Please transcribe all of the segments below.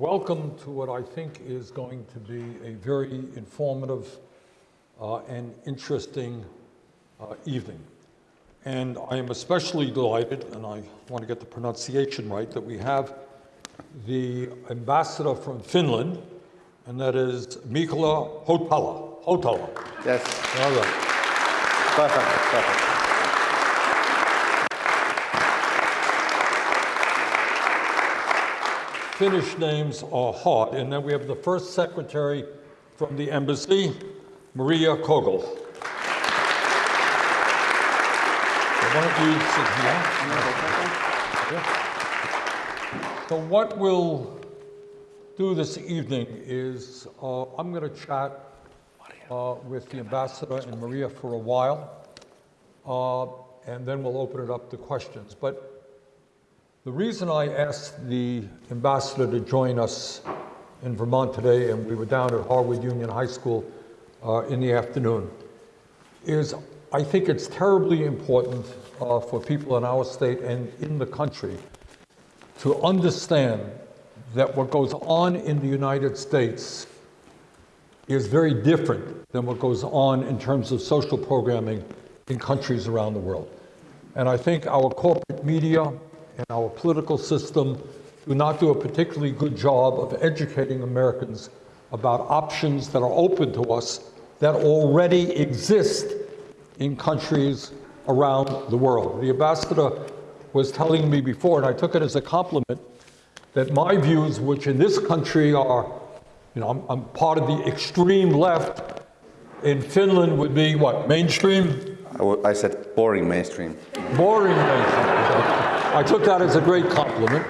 welcome to what I think is going to be a very informative uh, and interesting uh, evening. And I am especially delighted, and I want to get the pronunciation right, that we have the ambassador from Finland, and that is Mikko Hautala. Hautala. Yes. All right. Perfect. Perfect. Finnish names are hard. And then we have the first secretary from the embassy, Maria Kogel. So what we'll do this evening is uh, I'm going to chat uh, with the ambassador and Maria for a while, uh, and then we'll open it up to questions. But the reason I asked the ambassador to join us in Vermont today, and we were down at Harwood Union High School uh, in the afternoon, is I think it's terribly important uh, for people in our state and in the country to understand that what goes on in the United States is very different than what goes on in terms of social programming in countries around the world. And I think our corporate media and our political system do not do a particularly good job of educating Americans about options that are open to us that already exist in countries around the world. The ambassador was telling me before, and I took it as a compliment, that my views, which in this country are, you know, I'm, I'm part of the extreme left, in Finland would be what, mainstream? I, said boring mainstream. Boring mainstream. I took that as a great compliment.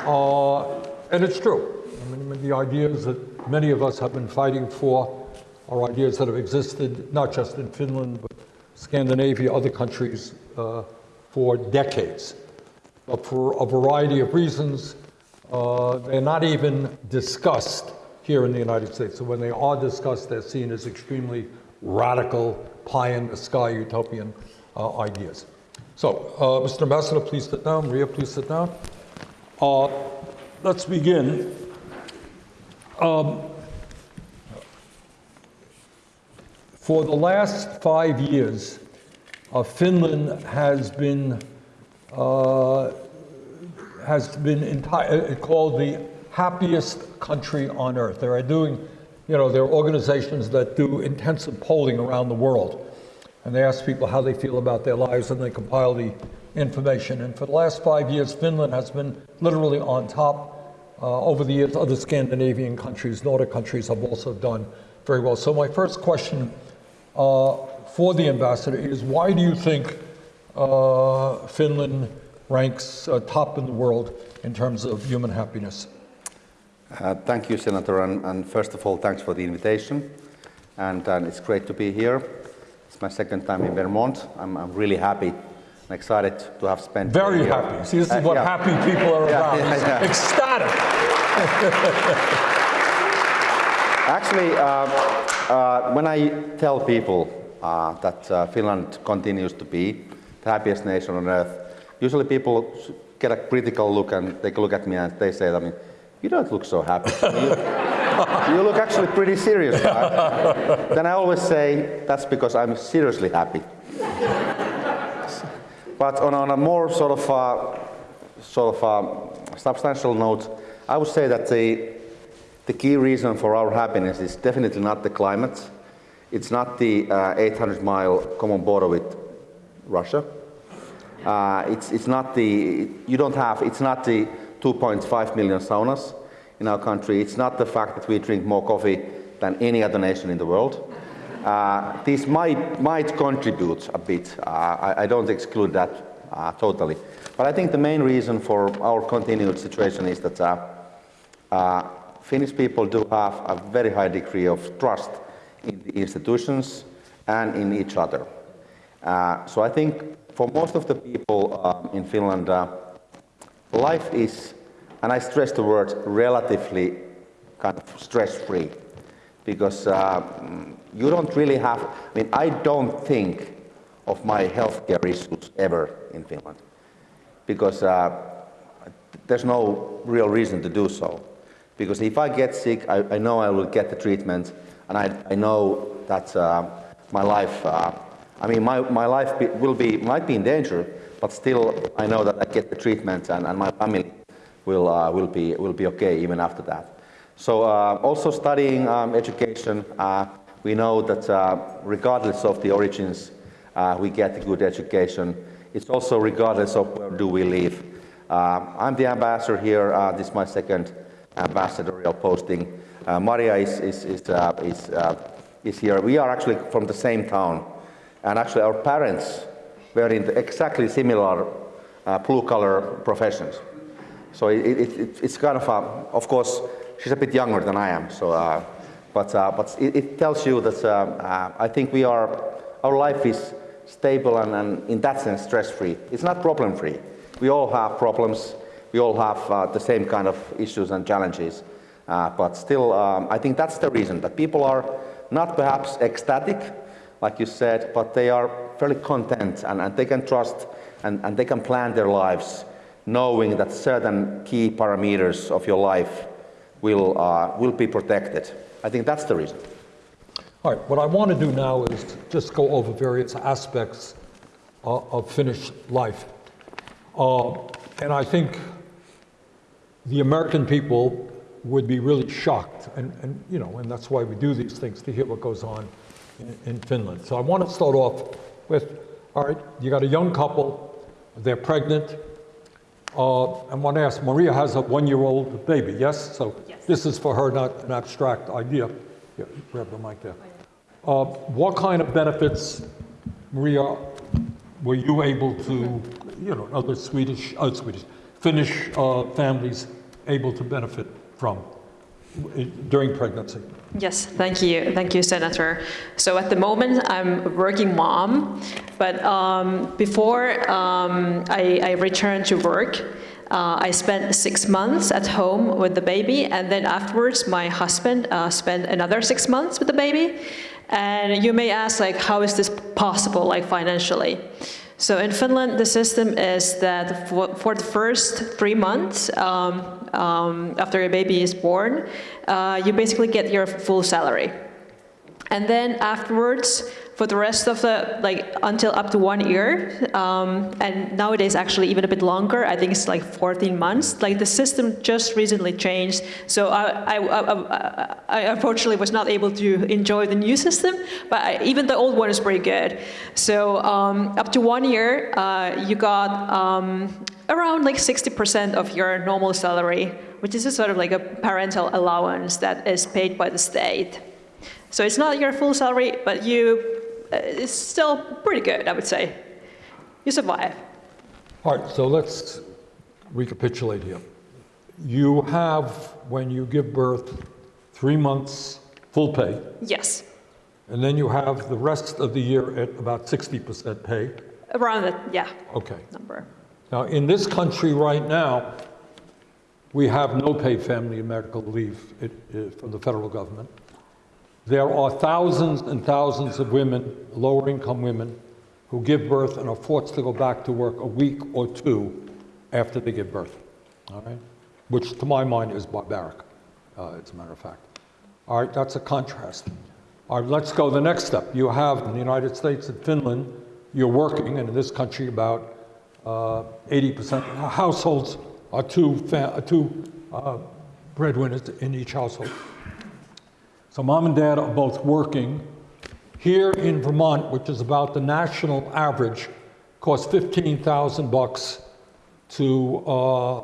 Uh, and it's true. I mean, the ideas that many of us have been fighting for are ideas that have existed not just in Finland, but Scandinavia, other countries uh, for decades. But for a variety of reasons, uh, they're not even discussed here in the United States. So when they are discussed, they're seen as extremely radical, pie in the sky utopian uh, ideas. So, uh, Mr. Ambassador, please sit down. Maria, please sit down. Uh, let's begin. Um, for the last five years, uh, Finland has been uh, has been uh, called the happiest country on earth. They are doing, you know, there are organizations that do intensive polling around the world and they ask people how they feel about their lives and they compile the information. And for the last five years, Finland has been literally on top. Uh, over the years, other Scandinavian countries, Nordic countries have also done very well. So my first question uh, for the ambassador is why do you think uh, Finland ranks uh, top in the world in terms of human happiness? Uh, thank you, Senator, and, and, first of all, thanks for the invitation. And, and it's great to be here. It's my second time in Vermont. I'm, I'm really happy and excited to have spent. Very happy. See, this is uh, what yeah. happy people are yeah, about. Yeah, Ecstatic. Actually, uh, uh, when I tell people uh, that uh, Finland continues to be the happiest nation on earth, usually people get a critical look and take a look at me and they say, I mean, you don't look so happy. you look actually pretty serious. Right? then I always say, that's because I'm seriously happy. but on, on, a more sort of, uh, sort of uh, substantial note, I would say that the, the key reason for our happiness is definitely not the climate. It's not the uh, 800 mile common border with Russia. Uh, it's, it's not the, you don't have, it's not the 2.5 million saunas in our country. It's not the fact that we drink more coffee than any other nation in the world. Uh, this might, might contribute a bit. Uh, I, I, don't exclude that uh, totally. But I think the main reason for our continued situation is that uh, uh, Finnish people do have a very high degree of trust in the institutions and in each other. Uh, so I think for most of the people um, in Finland, life is and I stress the word relatively kind of stress-free because uh, you don't really have, I mean, I don't think of my healthcare issues ever in Finland because uh, there's no real reason to do so. Because if I get sick, I, I know I will get the treatment, and I, I know that uh, my life, uh, I mean, my, my life be, will be, might be in danger, but still I know that I get the treatment and, and my family will, uh, will, be, will be okay even after that. So uh, also studying um, education, uh, we know that regardless of the origins, we get a good education. It's also regardless of where do we live. I'm the ambassador here. This is my second ambassadorial posting. Uh, Maria is, is, is, uh, is, uh, is here. We are actually from the same town. And actually our parents were in exactly similar uh, blue-collar professions. So it, it, it, it's kind of, a, of course, she's a bit younger than I am. So, uh, but, uh, but it, it tells you that uh, uh, I think we are, our life is stable and, and in that sense stress-free. It's not problem-free. We all have problems. We all have uh, the same kind of issues and challenges. Uh, but still, um, I think that's the reason that people are not perhaps ecstatic, like you said, but they are fairly content and, and they can trust and, and they can plan their lives knowing that certain key parameters of your life will, uh, will be protected. I think that's the reason. All right, what I want to do now is just go over various aspects uh, of Finnish life. Uh, and I think the American people would be really shocked, and, and you know, and that's why we do these things to hear what goes on in, in Finland. So I want to start off with, all right, you got a young couple, they're pregnant. Uh, I want to ask, Maria has a one-year-old baby, yes? So Yes. this is for her, not an abstract idea. Yeah, grab the mic there. Uh, What kind of benefits, Maria, were you able to, you know, other Swedish, uh, Swedish, Finnish uh, families able to benefit from during pregnancy? Yes, thank you. Thank you, Senator. So at the moment, I'm a working mom, but um, before um, I, I returned to work, uh, I spent six months at home with the baby, and then afterwards, my husband uh, spent another six months with the baby. And you may ask, like, how is this possible, like financially? So in Finland, the system is that for, the first three months um, um, after a baby is born, uh, you basically get your full salary. And then afterwards, for the rest of the, like, until up to one year, um, and nowadays actually even a bit longer, I think it's like 14 months, like the system just recently changed. So I, I, I, I unfortunately was not able to enjoy the new system, but even the old one is pretty good. So um, up to one year, uh, you got um, around like 60% of your normal salary, which is a sort of like a parental allowance that is paid by the state. So it's not your full salary, but you, uh, it's still pretty good, I would say. You survive. All right, so let's recapitulate here. You have, when you give birth, three months full pay, Yes, and then you have the rest of the year at about 60% pay. around that, yeah, Okay. number. Now, in this country right now, we have no paid family and medical leave it- it- from the federal government. There are thousands and thousands of women, lower-income women, who give birth and are forced to go back to work a week or two after they give birth, all right? Which, to my mind, is barbaric, uh, as a matter of fact. All right, that's a contrast. All right, let's go the next step. You have, in the United States and Finland, you're working, and in this country, about uh, 80% of households are two, fa- two uh, breadwinners in each household. So mom and dad are both working. Here in Vermont, which is about the national average, costs 15,000 bucks to uh,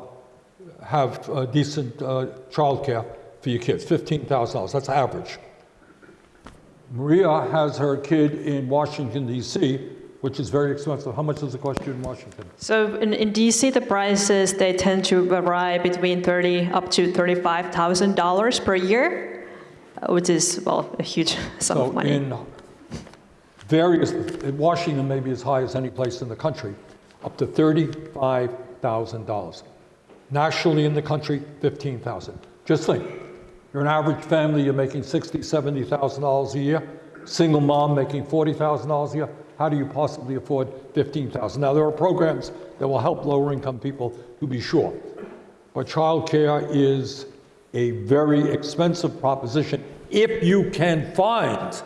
have uh, decent uh, childcare for your kids, $15,000. That's average. Maria has her kid in Washington DC, which is very expensive. How much does it cost you in Washington? So in, in DC, the prices, they tend to vary between 30 up to $35,000 per year, Uh, which is, well, a huge sum So of money. in various, in Washington may be as high as any place in the country, up to $35,000. Nationally in the country, 15,000. Just think, you're an average family, you're making $60,000, $70,000 a year, single mom making $40,000 a year. How do you possibly afford 15,000? Now, there are programs that will help lower income people, to be sure. But childcare is a very expensive proposition if you can find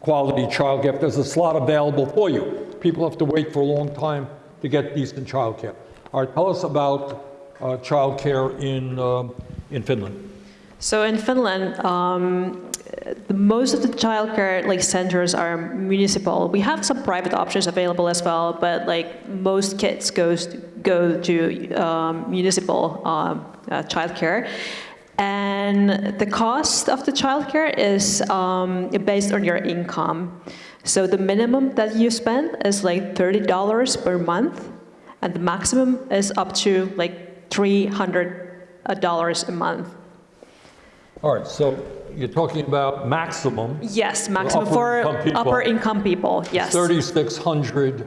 quality childcare, there's a slot available for you. People have to wait for a long time to get decent childcare. All right, tell us about uh, childcare in, um, in Finland. So in Finland, um, the, most of the childcare like centers are municipal. We have some private options available as well, but like most kids goes to, go to um, municipal um, uh, childcare. And the cost of the childcare is um, based on your income. So the minimum that you spend is like $30 per month, and the maximum is up to like $300 a month. All right, so you're talking about maximum Yes, maximum upper for income people. upper income people, yes. 3,600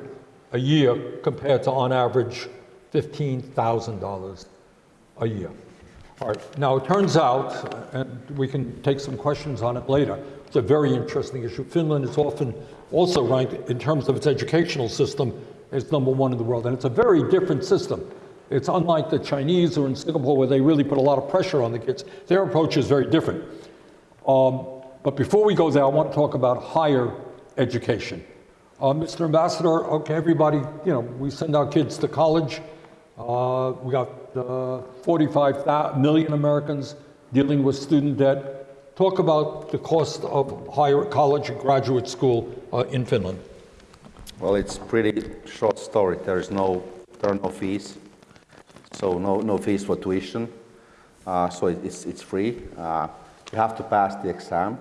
a year compared to on average $15,000 a year. All right, now it turns out, and we can take some questions on it later, it's a very interesting issue. Finland is often also ranked in terms of its educational system as number one in the world, and it's a very different system. It's unlike the Chinese or in Singapore where they really put a lot of pressure on the kids. Their approach is very different. Um, but before we go there, I want to talk about higher education. Uh, Mr. Ambassador, okay, everybody, you know, we send our kids to college. Uh, we got uh, 45 thou- million Americans dealing with student debt. Talk about the cost of higher college and graduate school uh, in Finland. Well, it's pretty short story. There is no, there are no fees, so no, no fees for tuition. Uh, so it- it's, it's free. Uh, you have to pass the exam,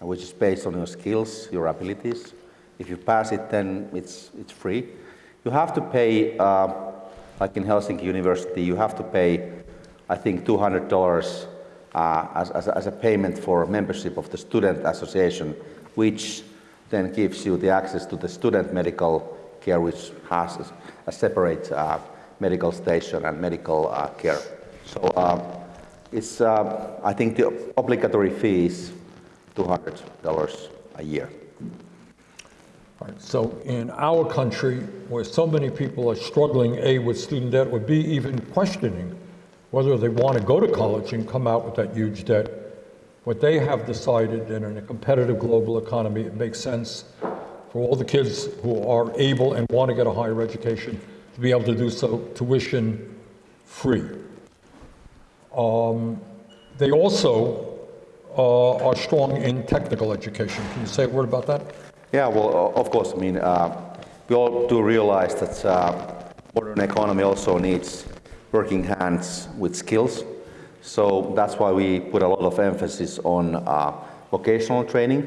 which is based on your skills, your abilities. If you pass it, then it's, it's free. You have to pay, uh, like in Helsinki University, you have to pay, I think, $200 uh, as, as, a- as a payment for membership of the student association, which then gives you the access to the student medical care, which has a, a separate uh, medical station and medical uh, care. So um, it's, uh, I think the obligatory fee is $200 a year. Right, so in our country, where so many people are struggling, A, with student debt, would be even questioning whether they want to go to college and come out with that huge debt, what they have decided that in a competitive global economy, it makes sense for all the kids who are able and want to get a higher education to be able to do so tuition free. Um, They also uh, are strong in technical education. Can you say a word about that? Yeah, well, of course, I mean, uh, we all do realize that uh, modern economy also needs working hands with skills. So that's why we put a lot of emphasis on uh, vocational training.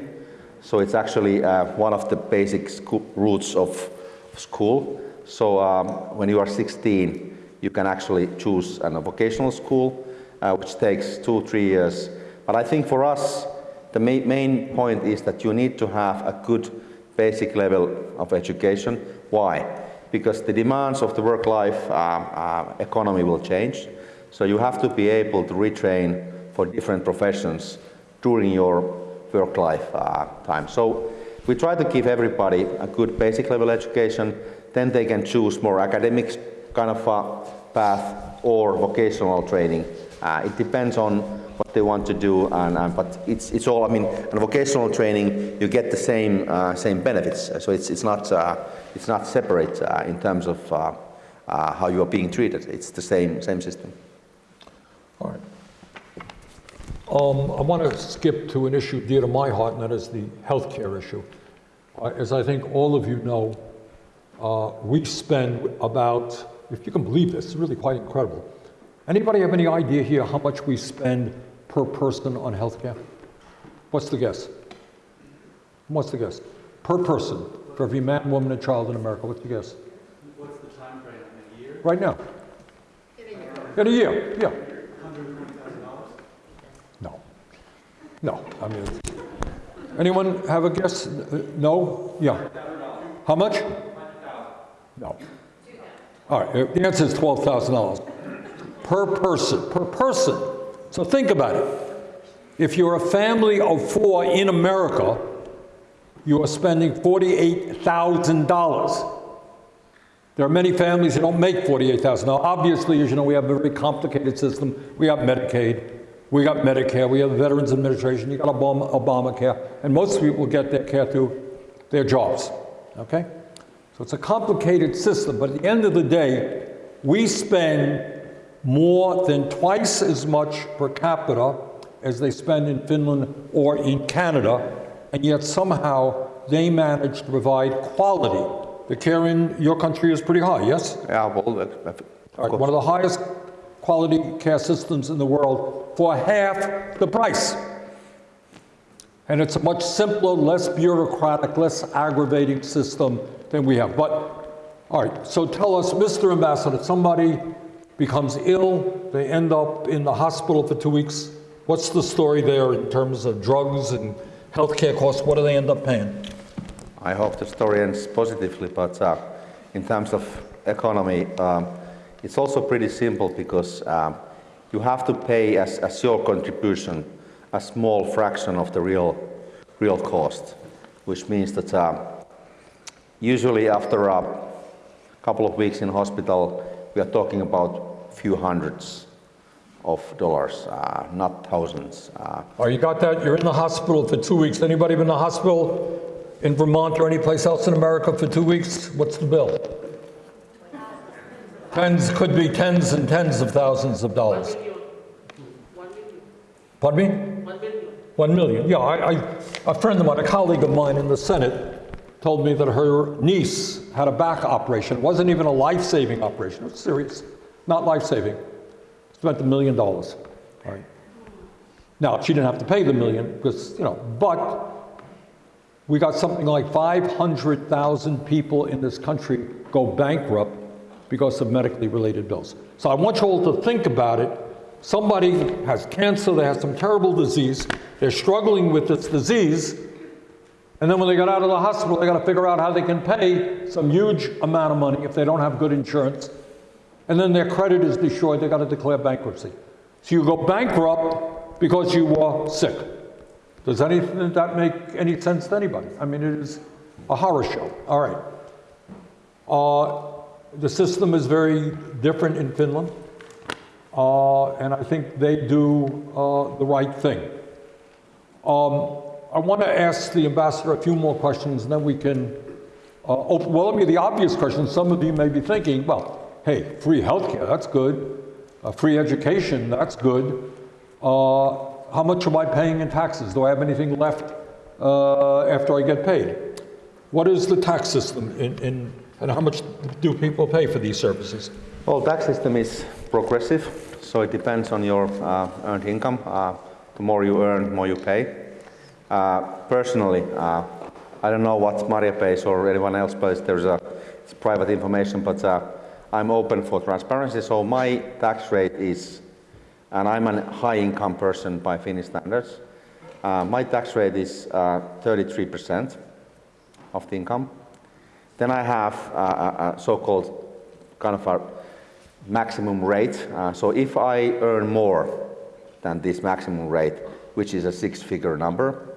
So it's actually uh, one of the basic roots of school. So um, when you are 16, you can actually choose a vocational school, uh, which takes two, three years. But I think for us, the ma- main point is that you need to have a good basic level of education. Why? Because the demands of the work life uh, uh, economy will change. So you have to be able to retrain for different professions during your work life uh, time. So we try to give everybody a good basic level education, then they can choose more academic kind of uh, path or vocational training. Uh, it depends on what they want to do, and, and but it's, it's all. I mean, in vocational training, you get the same uh, same benefits. So it's it's not uh, it's not separate uh, in terms of uh, uh, how you are being treated. It's the same same system. All right. Um, I want to skip to an issue dear to my heart, and that is the healthcare issue. Uh, As I think all of you know, uh, we spend about, if you can believe this, it's really quite incredible. Anybody have any idea here how much we spend per person on healthcare? What's the guess? What's the guess? Per person, for every man, woman, and child in America, what's the guess? What's the time frame in a year? Right now? In a year, In a year, yeah. No. No, I mean, anyone have a guess? Uh, No? Yeah. How much? No. All right, the answer is $12,000 per person, per person. So think about it. If you're a family of four in America, you are spending $48,000. There are many families that don't make 48,000. Now, obviously, as you know, we have a very complicated system. We have Medicaid, We got Medicare, we have Veterans Administration, you got Obama, Obamacare, and most people get their care through their jobs, okay? So it's a complicated system, but at the end of the day, we spend more than twice as much per capita as they spend in Finland or in Canada, and yet somehow they manage to provide quality. The care in your country is pretty high, yes? Yeah, well, that- that- All right, one of the highest quality care systems in the world for half the price. And it's a much simpler, less bureaucratic, less aggravating system than we have. But, all right, so tell us, Mr. Ambassador, somebody becomes ill, they end up in the hospital for two weeks. What's the story there in terms of drugs and healthcare costs? What do they end up paying? I hope the story ends positively, but uh, in terms of economy, um, it's also pretty simple because um, you have to pay as, as your contribution a small fraction of the real, real cost, which means that uh, usually after a couple of weeks in hospital, we are talking about few hundreds of dollars, uh, not thousands. Uh, All right, you got that? You're in the hospital for two weeks. Anybody been in the hospital in Vermont or anyplace else in America for two weeks? What's the bill? Tens, could be tens and tens of thousands of dollars. Pardon me? One million. One million, yeah. I, I, a friend of mine, a colleague of mine in the Senate, told me that her niece had a back operation. It wasn't even a life-saving operation. It was serious, not life-saving. Spent a million dollars. Right? Now, she didn't have to pay the million because, you know, but we got something like 500,000 people in this country go bankrupt because of medically related bills. So I want you all to think about it. Somebody has cancer, they have some terrible disease, they're struggling with this disease, and then when they get out of the hospital, they got to figure out how they can pay some huge amount of money if they don't have good insurance. And then their credit is destroyed, they got to declare bankruptcy. So you go bankrupt because you were sick. Does anything that make any sense to anybody? I mean, it is a horror show. All right. Uh, the system is very different in Finland, uh, and I think they do uh, the right thing. Um, I want to ask the ambassador a few more questions, and then we can uh, open. Well, let me the obvious question. Some of you may be thinking, well, hey, free healthcare, that's good. Uh, free education, that's good. Uh, how much am I paying in taxes? Do I have anything left uh, after I get paid? What is the tax system in, in, and how much do people pay for these services? Well, the tax system is progressive, so it depends on your uh, earned income. Uh, the more you earn, the more you pay. Personally, I don't know what Maria pays or anyone else pays. There's a private information, but I'm open for transparency. So my tax rate is, and I'm a high-income person by Finnish standards. Uh, my tax rate is 33% of the income. Then I have a, a so-called kind of a maximum rate. Uh, so if I earn more than this maximum rate, which is a six-figure number,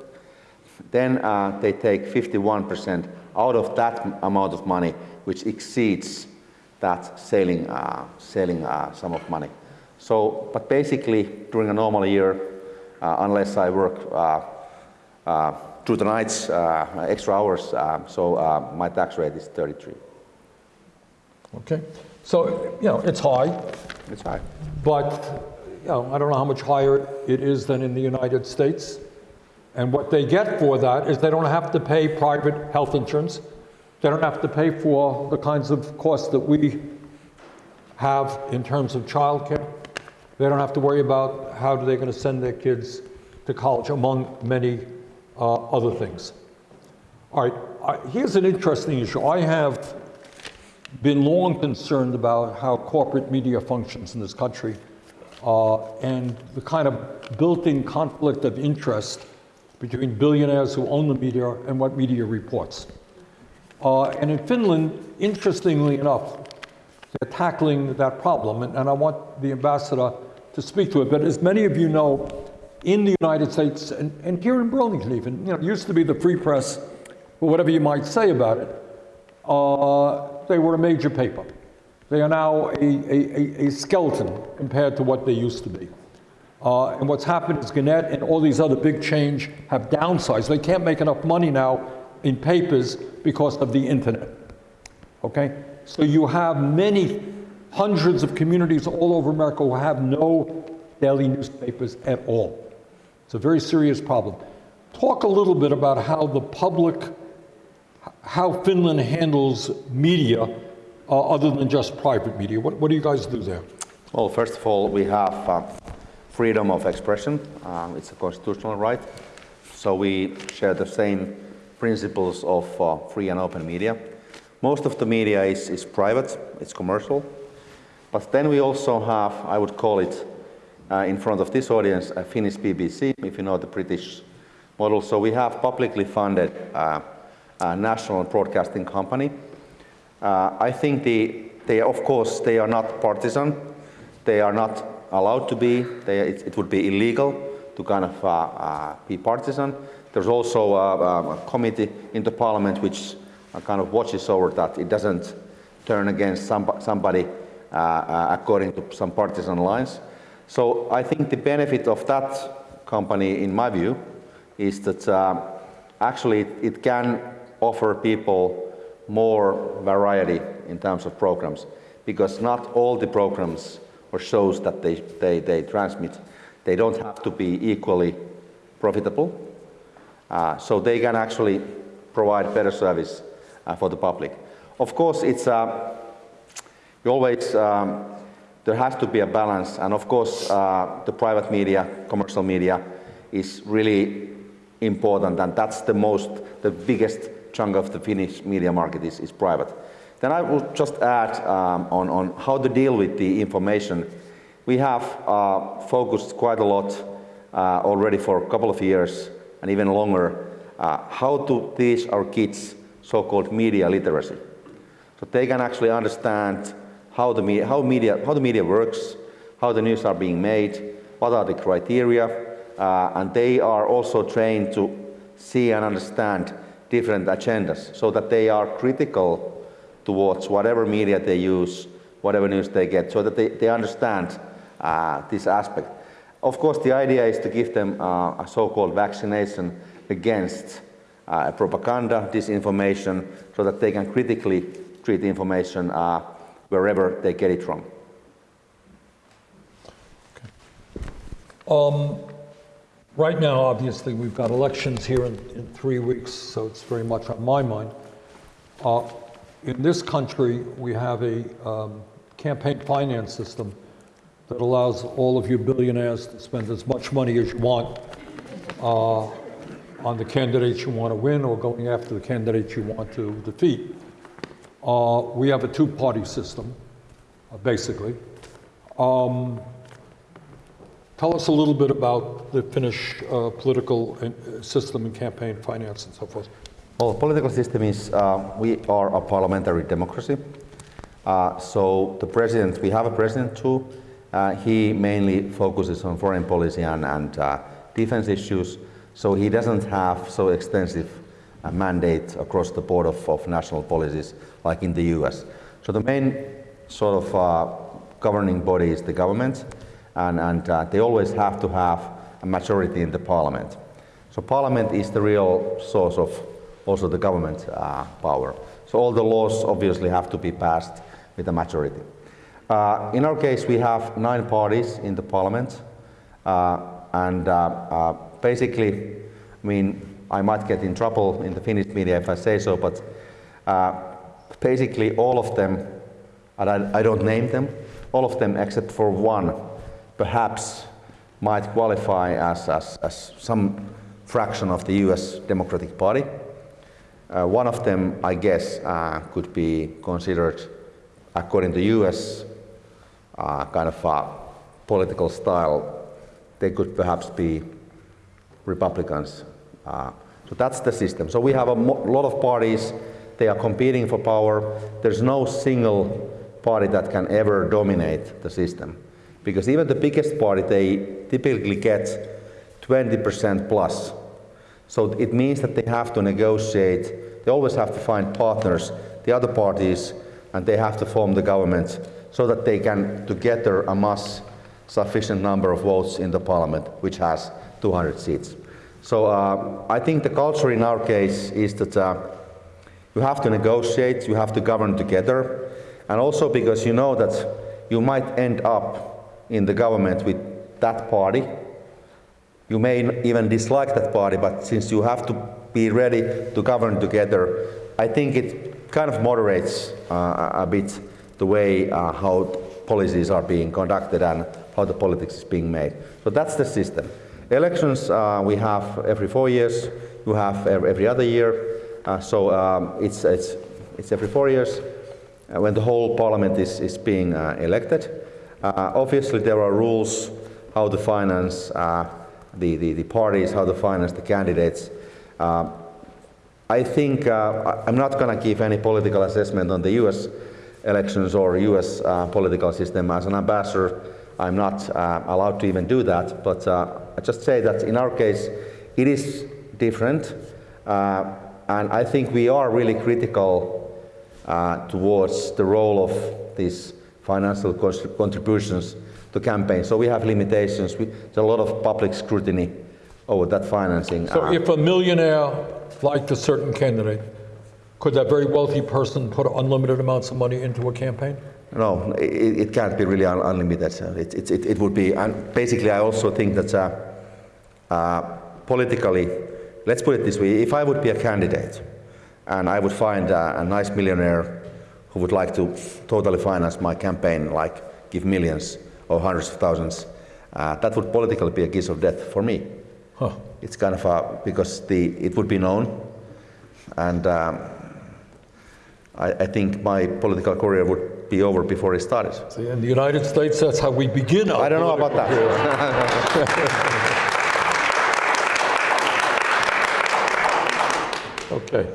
then uh, they take 51% out of that amount of money, which exceeds that selling, uh, selling uh, sum of money. So, but basically, during a normal year, uh, unless I work uh, uh, through the nights, uh, extra hours, uh, so uh, my tax rate is 33. Okay, so you know it's high, It's high. but you know I don't know how much higher it is than in the United States. And what they get for that is they don't have to pay private health insurance. They don't have to pay for the kinds of costs that we have in terms of childcare. They don't have to worry about how they're going to send their kids to college, among many uh, other things. All right, I- here's an interesting issue. I have been long concerned about how corporate media functions in this country uh, and the kind of built-in conflict of interest between billionaires who own the media and what media reports. Uh, and in Finland, interestingly enough, they're tackling that problem, and, and I want the ambassador to speak to it. But as many of you know, in the United States and, and here in Burlington, even, you know, it used to be the free press, whatever you might say about it, uh, they were a major paper. They are now a, a, a- a skeleton compared to what they used to be. Uh, And what's happened is Gannett and all these other big change have downsized. They can't make enough money now in papers because of the internet. Okay? So you have many hundreds of communities all over America who have no daily newspapers at all. It's a very serious problem. Talk a little bit about how the public, how Finland handles media uh, other than just private media. What, what do you guys do there? Well, first of all, we have uh, freedom of expression. Uh, it's a constitutional right. So we share the same principles of uh, free and open media. Most of the media is, is private, it's commercial. But then we also have, I would call it, uh, in front of this audience, a Finnish BBC, if you know the British model. So we have publicly funded uh, a national broadcasting company. Uh, I think the, they, of course, they are not partisan. They are not allowed to be. They, it, it would be illegal to kind of uh, uh, be partisan. There's also a, a committee in the parliament which uh, kind of watches over that it doesn't turn against some, somebody uh, uh, according to some partisan lines. So I think the benefit of that company, in my view, is that actually it, it can offer people more variety in terms of programs because not all the programs or shows that they, they, they transmit, they don't have to be equally profitable. Uh, so they can actually provide better service uh, for the public. Of course, it's uh, always um, there has to be a balance, and of course, the private media, commercial media, is really important, and that's the most, the biggest chunk of the Finnish media market is, is private. Then I will just add um, on, on how to deal with the information. We have uh, focused quite a lot uh, already for a couple of years and even longer uh, how to teach our kids so-called media literacy. So they can actually understand how the, media, how, media, how the media works, how the news are being made, what are the criteria, uh, and they are also trained to see and understand different agendas so that they are critical towards whatever media they use, whatever news they get, so that they, they understand uh, this aspect. Of course, the idea is to give them uh, a so-called vaccination against uh, propaganda, disinformation, so that they can critically treat information uh, wherever they get it from. Right now, obviously, we've got elections here in, in three weeks, so it's very much on my mind. Uh, in this country, we have a um, campaign finance system that allows all of you billionaires to spend as much money as you want uh, on the candidates you want to win or going after the candidates you want to defeat. Uh, we have a two-party system, uh, basically. Um, Tell us a little bit about the Finnish uh, political uh, system and campaign finance and so forth. Well, the political system is, uh, we are a parliamentary democracy. So the president, we have a president too. Uh, he mainly focuses on foreign policy and, and uh, defense issues. So he doesn't have so extensive a mandate across the board of, of national policies like in the US. So the main sort of uh, governing body is the government, and, and uh, they always have to have a majority in the parliament. So parliament is the real source of also the government uh, power. So all the laws obviously have to be passed with a majority. Uh, in our case, we have nine parties in the parliament, uh, and uh, uh, basically, I mean, I might get in trouble in the Finnish media if I say so, but basically all of them, and I, I don't name them, all of them except for one, perhaps might qualify as, as, as some fraction of the US Democratic Party. Uh, one of them, I guess, uh, could be considered, according to US uh, kind of uh, political style, they could perhaps be Republicans. Uh, so that's the system. So we have a lot of parties, they are competing for power. There's no single party that can ever dominate the system. Because even the biggest party, they typically get 20% plus. So it means that they have to negotiate, they always have to find partners, the other parties, and they have to form the government so that they can together amass sufficient number of votes in the parliament, which has 200 seats. So uh, I think the culture in our case is that uh, you have to negotiate, you have to govern together, and also because you know that you might end up in the government with that party. You may even dislike that party, but since you have to be ready to govern together, I think it kind of moderates uh, a bit the way uh, how policies are being conducted and how the politics is being made. So that's the system. Elections uh, we have every four years, you have every other year, so um, it's, it's, it's every four years when the whole parliament is, is being elected. Obviously, there are rules how to finance the, the, the parties, how to finance the candidates. Uh, I think uh, I'm not going to give any political assessment on the US elections or US uh, political system. As an ambassador, I'm not uh, allowed to even do that, but uh, I just say that in our case, it is different. Uh, and I think we are really critical uh, towards the role of these financial contributions to campaigns. So we have limitations. We, there's a lot of public scrutiny over that financing. So if a millionaire liked a certain candidate, could that very wealthy person put unlimited amounts of money into a campaign? No, it, it can't be really un- unlimited. It, it, it, it would be, and basically, I also think that uh, uh, politically, let's put it this way: if I would be a candidate, and I would find a, a nice millionaire who would like to totally finance my campaign, like give millions or hundreds of thousands, uh, that would politically be a kiss of death for me. Huh. It's kind of a because the it would be known, and um, I, I think my political career would be over before it started. See, in the United States, that's how we begin our I don't know about that. Okay.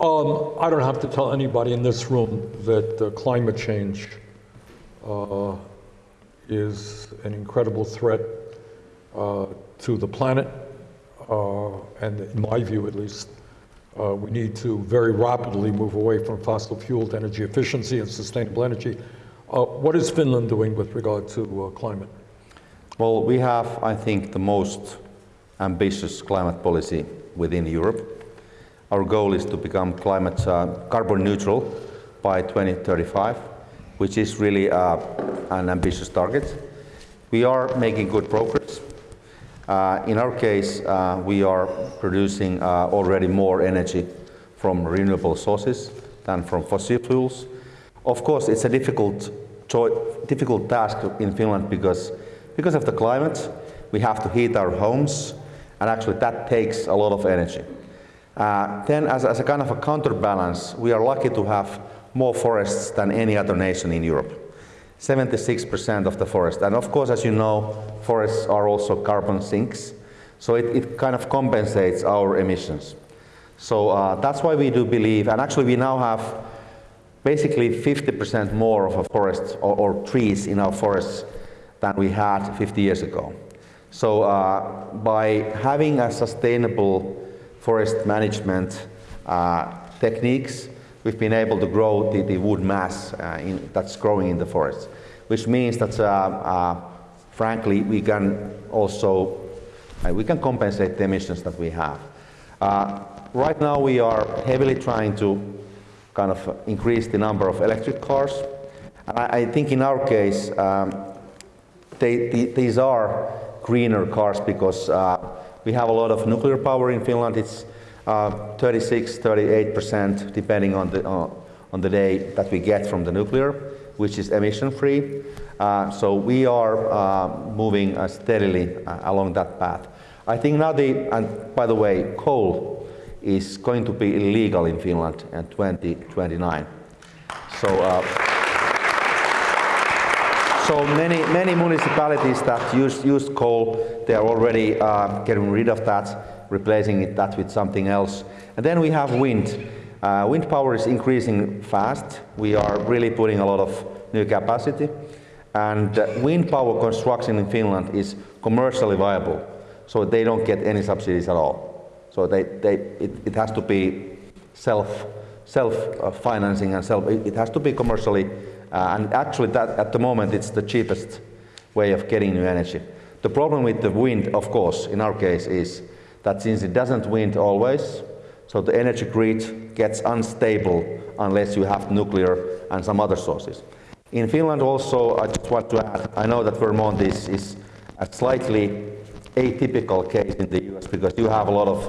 Um, I don't have to tell anybody in this room that uh, climate change uh, is an incredible threat uh, to the planet. Uh, and in my view, at least, uh, we need to very rapidly move away from fossil fueled energy efficiency and sustainable energy. Uh, what is Finland doing with regard to uh, climate? Well, we have, I think, the most ambitious climate policy within Europe. Our goal is to become climate uh, carbon neutral by 2035, which is really uh, an ambitious target. We are making good progress. Uh, in our case, uh, we are producing uh, already more energy from renewable sources than from fossil fuels. Of course, it's a difficult, difficult task in Finland because, because of the climate. We have to heat our homes, and actually that takes a lot of energy. Uh, then, as, as a kind of a counterbalance, we are lucky to have more forests than any other nation in Europe. 76% of the forest. And of course, as you know, forests are also carbon sinks, so it, it kind of compensates our emissions. So uh, that's why we do believe, and actually we now have basically 50% more of a forest or, or trees in our forests than we had 50 years ago. So uh, by having a sustainable forest management uh, techniques, we've been able to grow the, the wood mass uh, in, that's growing in the forest, which means that, uh, uh, frankly, we can also uh, we can compensate the emissions that we have. Uh, right now, we are heavily trying to kind of increase the number of electric cars. And I, I think in our case, um, they, the, these are greener cars because uh, we have a lot of nuclear power in Finland. It's 36, 38 percent, depending on the uh, on the day that we get from the nuclear, which is emission free. Uh, so we are uh, moving uh, steadily uh, along that path. I think now the and by the way, coal is going to be illegal in Finland in 2029. So. Uh, so many, many municipalities that use, use coal, they are already uh, getting rid of that, replacing it, that with something else. And then we have wind. Uh, wind power is increasing fast. We are really putting a lot of new capacity. And uh, wind power construction in Finland is commercially viable, so they don't get any subsidies at all. So they, they, it, it has to be self, self-financing and self, it it has to be commercially, uh, and actually that, at the moment it's the cheapest way of getting new energy. The problem with the wind, of course, in our case, is that since it doesn't wind always, so the energy grid gets unstable unless you have nuclear and some other sources. In Finland also, I just want to add, I know that Vermont is, is a slightly atypical case in the US because you have a lot of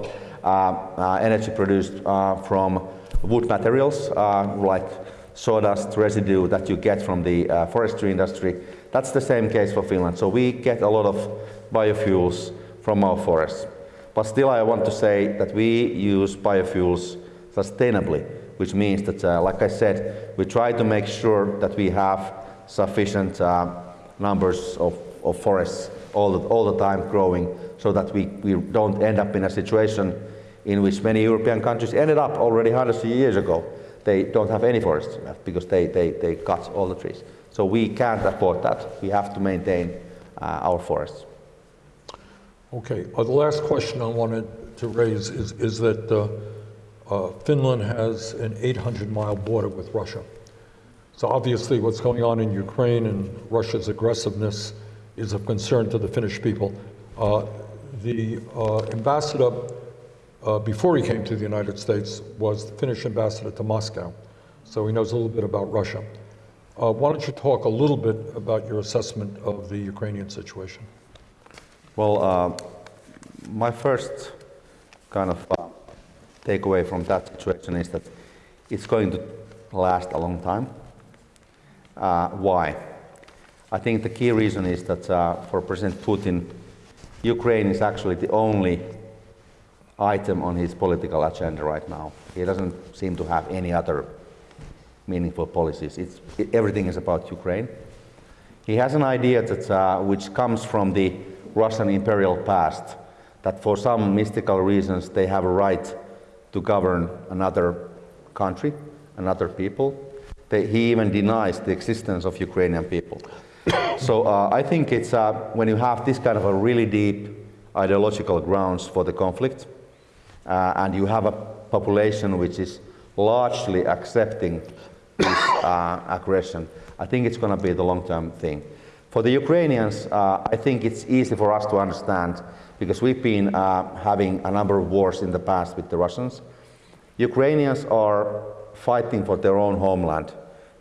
uh, uh, energy produced uh, from wood materials uh, like sawdust residue that you get from the uh, forestry industry. That's the same case for Finland. So we get a lot of biofuels from our forests. But still I want to say that we use biofuels sustainably, which means that, uh, like I said, we try to make sure that we have sufficient uh, numbers of, of forests all the, all the time growing so that we, we don't end up in a situation in which many European countries ended up already hundreds of years ago. They don't have any forests left because they, they, they cut all the trees. So we can't afford that. We have to maintain uh, our forests. Okay, uh, the last question I wanted to raise is, is that uh, uh, Finland has an 800-mile border with Russia. So obviously what's going on in Ukraine and Russia's aggressiveness is of concern to the Finnish people. Uh, the uh, ambassador, before he came to the United States, was the Finnish ambassador to Moscow. So he knows a little bit about Russia. Uh, why don't you talk a little bit about your assessment of the Ukrainian situation? Well, uh, my first kind of uh, takeaway from that situation is that it's going to last a long time. Uh, why? I think the key reason is that uh, for President Putin, Ukraine is actually the only item on his political agenda right now. He doesn't seem to have any other meaningful policies. It's, it, everything is about Ukraine. He has an idea that, uh, which comes from the Russian imperial past, that for some mystical reasons they have a right to govern another country, another people. They, he even denies the existence of Ukrainian people. so uh, I think it's uh, when you have this kind of a really deep ideological grounds for the conflict, uh, and you have a population which is largely accepting this uh, aggression, I think it's going to be the long-term thing. For the Ukrainians, uh, I think it's easy for us to understand because we've been uh, having a number of wars in the past with the Russians. Ukrainians are fighting for their own homeland.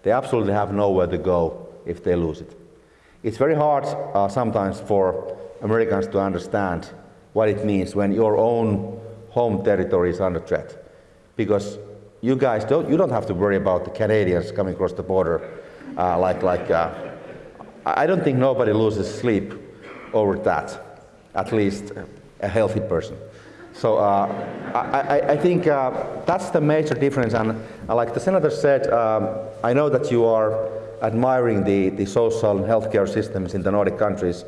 They absolutely have nowhere to go if they lose it. It's very hard uh, sometimes for Americans to understand what it means when your own home territory is under threat. Because you guys don't, you don't have to worry about the Canadians coming across the border uh, like, like uh, I don't think nobody loses sleep over that, at least a healthy person. So uh, I, I, think uh, that's the major difference. And uh, like the senator said, um, I know that you are admiring the, the social and healthcare systems in the Nordic countries,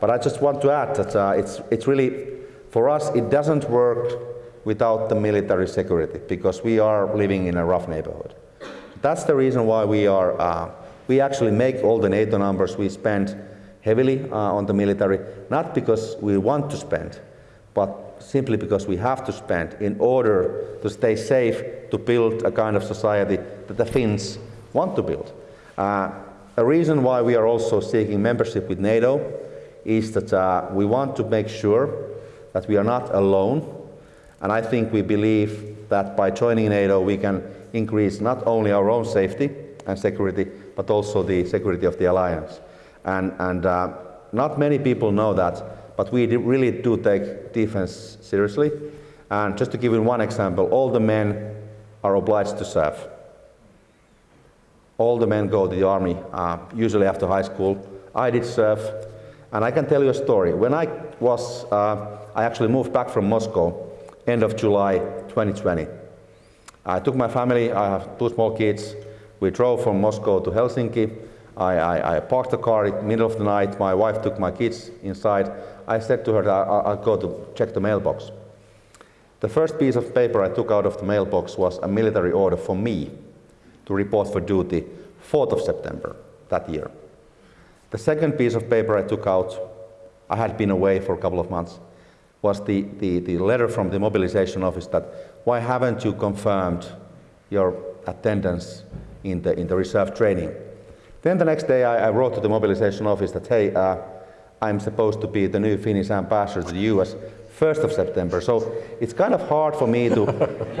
but I just want to add that uh, it's, it's really, for us, it doesn't work without the military security because we are living in a rough neighborhood. That's the reason why we are, uh, we actually make all the NATO numbers, we spend heavily uh, on the military, not because we want to spend, but simply because we have to spend in order to stay safe, to build a kind of society that the Finns want to build. Uh, a reason why we are also seeking membership with NATO is that uh, we want to make sure that we are not alone. And I think we believe that by joining NATO, we can increase not only our own safety and security, but also the security of the alliance. And, and uh, not many people know that, but we really do take defense seriously. And just to give you one example, all the men are obliged to serve. All the men go to the army, uh, usually after high school. I did serve, and I can tell you a story. When I was, uh, I actually moved back from Moscow, end of July 2020. I took my family, I have two small kids. We drove from Moscow to Helsinki. I, I, I parked the car in the middle of the night. My wife took my kids inside. I said to her that I'll, I'll go to check the mailbox. The first piece of paper I took out of the mailbox was a military order for me to report for duty 4th of September that year. The second piece of paper I took out, I had been away for a couple of months, was the, the, the letter from the mobilization office that why haven't you confirmed your attendance in the, in the reserve training? Then the next day I, I wrote to the mobilization office that, hey, uh, I'm supposed to be the new Finnish ambassador to the US 1st of September. So it's kind of hard for me to,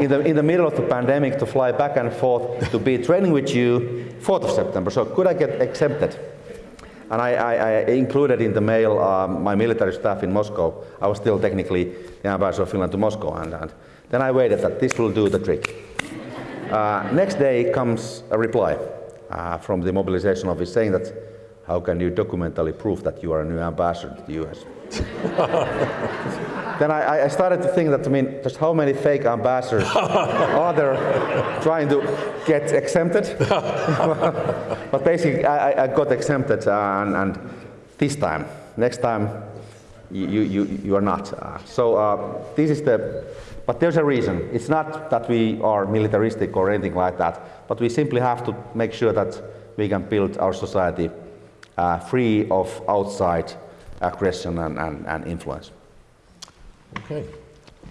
in the, in the middle of the pandemic, to fly back and forth to be training with you 4th of September. So could I get exempted? And I, I, I included in the mail uh, my military staff in Moscow. I was still technically the ambassador of Finland to Moscow. And, and then I waited that this will do the trick. Uh, next day comes a reply uh, from the mobilization office saying that how can you documentally prove that you are a new ambassador to the US? then I, I started to think that, I mean, just how many fake ambassadors are there trying to get exempted? but basically, I, I got exempted, uh, and, and, this time, next time, you, you, you are not. Uh, so uh, this is the, but there's a reason. It's not that we are militaristic or anything like that, but we simply have to make sure that we can build our society uh, free of outside aggression and, and, and influence. Okay.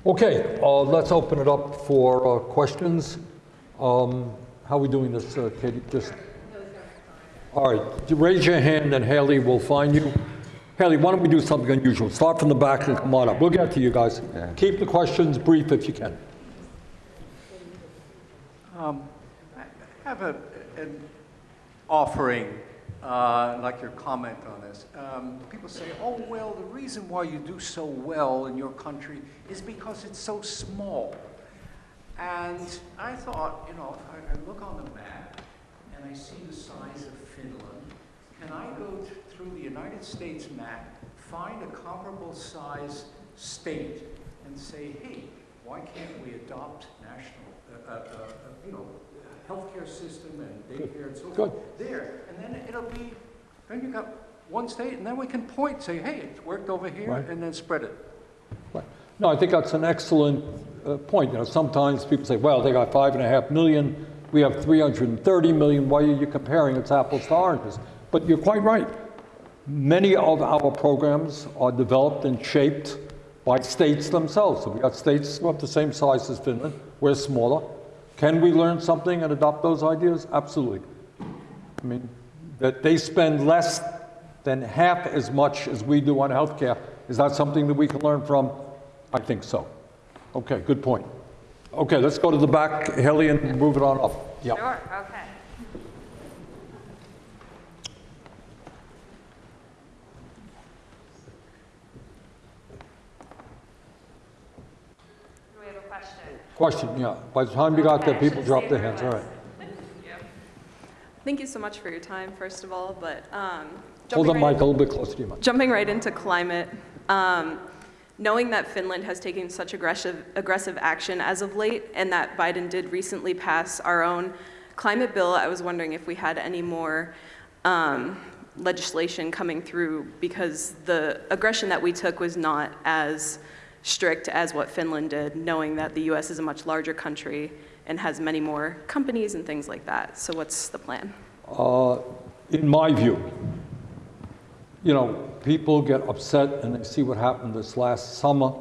Okay, uh, let's open it up for uh, questions. Um, How are we doing this, uh, Katie? Just, all right, raise your hand and Haley will find you. Haley, why don't we do something unusual? Start from the back and come on up. We'll get to you guys. Keep the questions brief if you can. I have a, an offering, uh, like your comment on this. Um, people say, oh, well, the reason why you do so well in your country is because it's so small. And I thought, you know, I, I look on the map and I see the size of Finland. Can I go th- through the United States map, find a comparable size state, and say, hey, why can't we adopt national, uh, uh, uh, you know, healthcare system and daycare and so Good. forth there? And then it'll be, then you've got one state, and then we can point, say, hey, it's worked over here, Right. and then spread it. Right. No, I think that's an excellent uh, point. You know, sometimes people say, well, they got five and a half million, we have 330 million, why are you comparing? It's apples to oranges. But you're quite right. Many of our programs are developed and shaped by states themselves. So we got states of the same size as Finland, we're smaller. Can we learn something and adopt those ideas? Absolutely. I mean, that they spend less than half as much as we do on healthcare. Is that something that we can learn from? I think so. Okay, good point. Okay, let's go to the back, Haley, and move it on up. Yeah. Sure, okay. Do we have a question? Question, yeah. By the time you got there, people dropped their hands, all right. Thank you so much for your time, first of all, but um, Hold jumping, the right, mic a little bit closer to you, Mike. jumping right into climate, um, knowing that Finland has taken such aggressive, aggressive action as of late, and that Biden did recently pass our own climate bill, I was wondering if we had any more um, legislation coming through, because the aggression that we took was not as strict as what Finland did, knowing that the US is a much larger country and has many more companies and things like that. So what's the plan? Uh, In my view, you know, people get upset and they see what happened this last summer.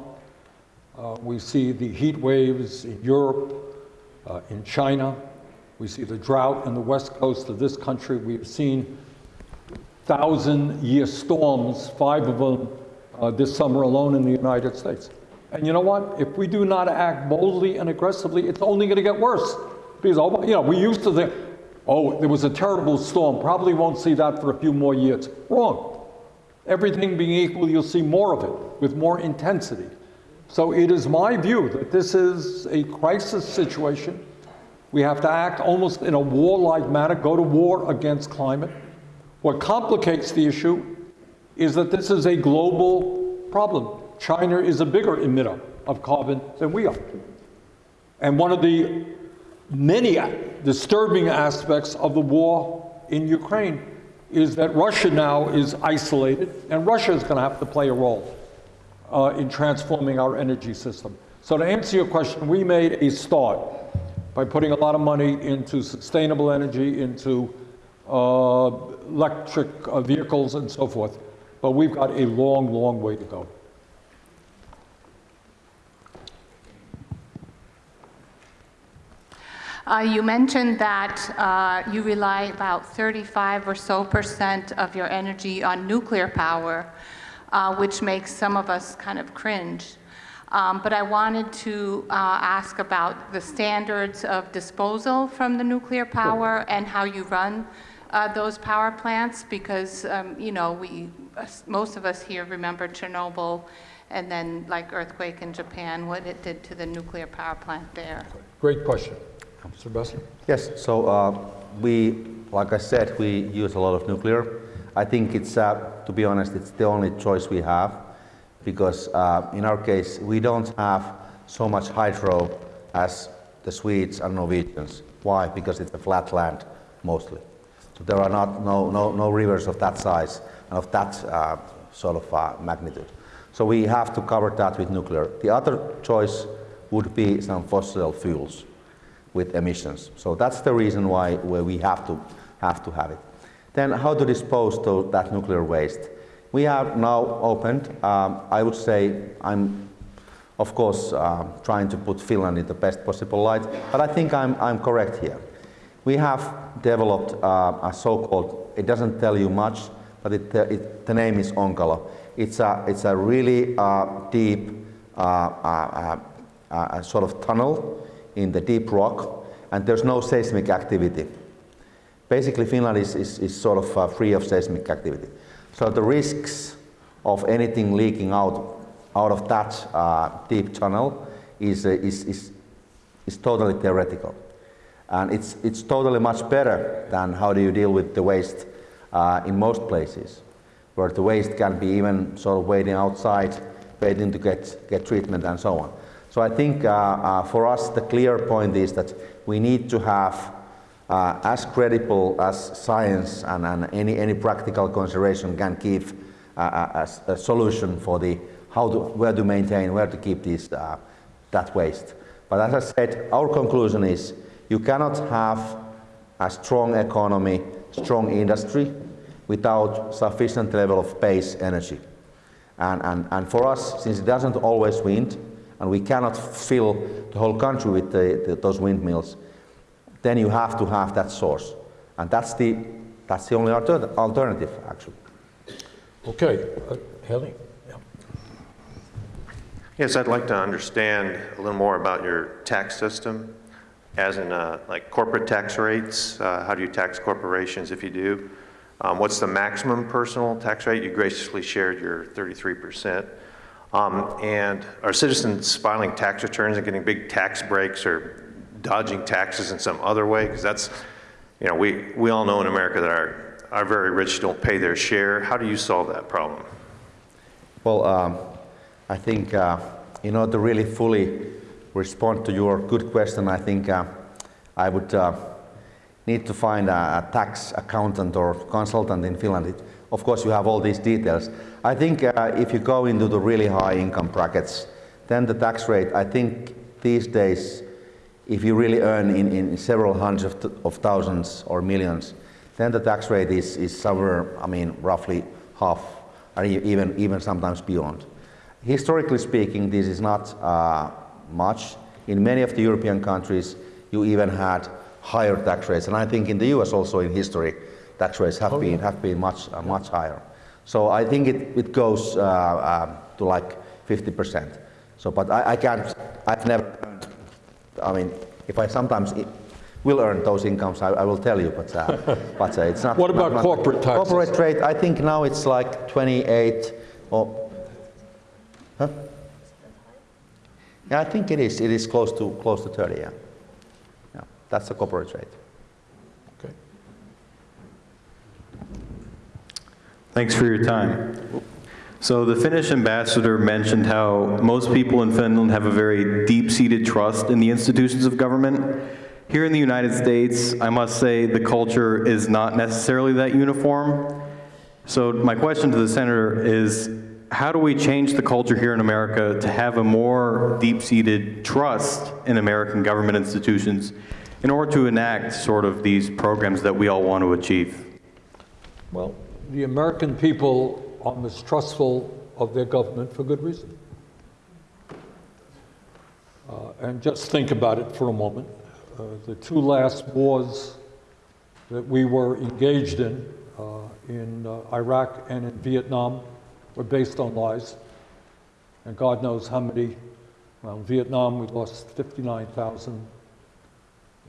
Uh, We see the heat waves in Europe, uh, in China. We see the drought in the west coast of this country. We've seen thousand-year storms, five of them uh, this summer alone in the United States. And you know what? If we do not act boldly and aggressively, it's only going to get worse. Because, you know, we used to think, oh, there was a terrible storm, probably won't see that for a few more years. Wrong. Everything being equal, you'll see more of it with more intensity. So it is my view that this is a crisis situation. We have to act almost in a warlike manner, go to war against climate. What complicates the issue is that this is a global problem. China is a bigger emitter of carbon than we are. And one of the many disturbing aspects of the war in Ukraine is that Russia now is isolated, and Russia is going to have to play a role uh, in transforming our energy system. So to answer your question, we made a start by putting a lot of money into sustainable energy, into uh, electric uh, vehicles and so forth. But we've got a long, long way to go. Uh, You mentioned that uh, you rely about 35 or so percent of your energy on nuclear power, uh, which makes some of us kind of cringe. Um, But I wanted to uh, ask about the standards of disposal from the nuclear power and how you run uh, those power plants, because, um, you know, we, most of us here remember Chernobyl, and then like earthquake in Japan, what it did to the nuclear power plant there. Great question. Mr. Besser? Yes, so uh, we, like I said, we use a lot of nuclear. I think it's, uh, to be honest, it's the only choice we have because uh, in our case, we don't have so much hydro as the Swedes and Norwegians. Why? Because it's a flat land mostly. So there are not, no, no, no rivers of that size and of that uh, sort of uh, magnitude. So we have to cover that with nuclear. The other choice would be some fossil fuels with emissions. So that's the reason why, we have to, have to have it. Then how to dispose of that nuclear waste? We have now opened, um, I would say, I'm of course uh, trying to put Finland in the best possible light, but I think I'm, I'm correct here. We have developed uh, a so-called, it doesn't tell you much, but it, uh, it, the name is Onkalo. It's a, it's a really uh, deep uh, sort of tunnel in the deep rock, and there's no seismic activity. Basically, Finland is, is, is sort of free of seismic activity. So the risks of anything leaking out, out of that uh, deep tunnel is, uh, is, is, is totally theoretical. And it's, it's totally much better than how do you deal with the waste uh, in most places, where the waste can be even sort of waiting outside, waiting to get, get treatment and so on. So I think uh, uh, for us the clear point is that we need to have uh, as credible as science and, and any, any practical consideration can give a, a solution for the how to, where to maintain, where to keep uh, that waste. But as I said, our conclusion is you cannot have a strong economy, strong industry without sufficient level of base energy. And, and, and for us, since it doesn't always wind, and we cannot fill the whole country with the, the, those windmills, then you have to have that source. And that's the, that's the only alter- alternative, actually. Okay, uh, Haley? Yeah. Yes, I'd like to understand a little more about your tax system, as in uh, like corporate tax rates. Uh, How do you tax corporations if you do? Um, What's the maximum personal tax rate? You graciously shared your 33%. Um, And are citizens filing tax returns and getting big tax breaks or dodging taxes in some other way? Because that's, you know, we, we all know in America that our, our very rich don't pay their share. How do you solve that problem? Well, um, I think uh, in order to really fully respond to your good question, I think uh, I would uh, need to find a, a tax accountant or consultant in Finland. It, of course, you have all these details. I think uh, if you go into the really high income brackets, then the tax rate, I think these days, if you really earn in, in several hundreds of, th- of thousands or millions, then the tax rate is, is somewhere, I mean, roughly half, or even, even sometimes beyond. Historically speaking, this is not uh, much. In many of the European countries, you even had higher tax rates, and I think in the US also in history, tax rates have been have been much uh, much higher. So I think it, it goes uh, um, to like 50%. So, but I, I can't. I've never. earned- I mean, if I sometimes i- will earn those incomes, I, I will tell you. But uh, but uh, it's not. What about not- not- corporate taxes? Corporate rate. I think now it's like 28 or. Huh? Yeah, I think it is. It is close to close to 30. Yeah. Yeah, that's the corporate rate. Okay. Thanks for your time. So the Finnish ambassador mentioned how most people in Finland have a very deep-seated trust in the institutions of government. Here in the United States, I must say the culture is not necessarily that uniform. So my question to the senator is, how do we change the culture here in America to have a more deep-seated trust in American government institutions in order to enact sort of these programs that we all want to achieve? Well, the American people are mistrustful of their government for good reason. Uh, and just think about it for a moment. uh, the two last wars that we were engaged in, uh, in uh, Iraq and in Vietnam, were based on lies. And God knows how many, well, in Vietnam, we lost 59,000.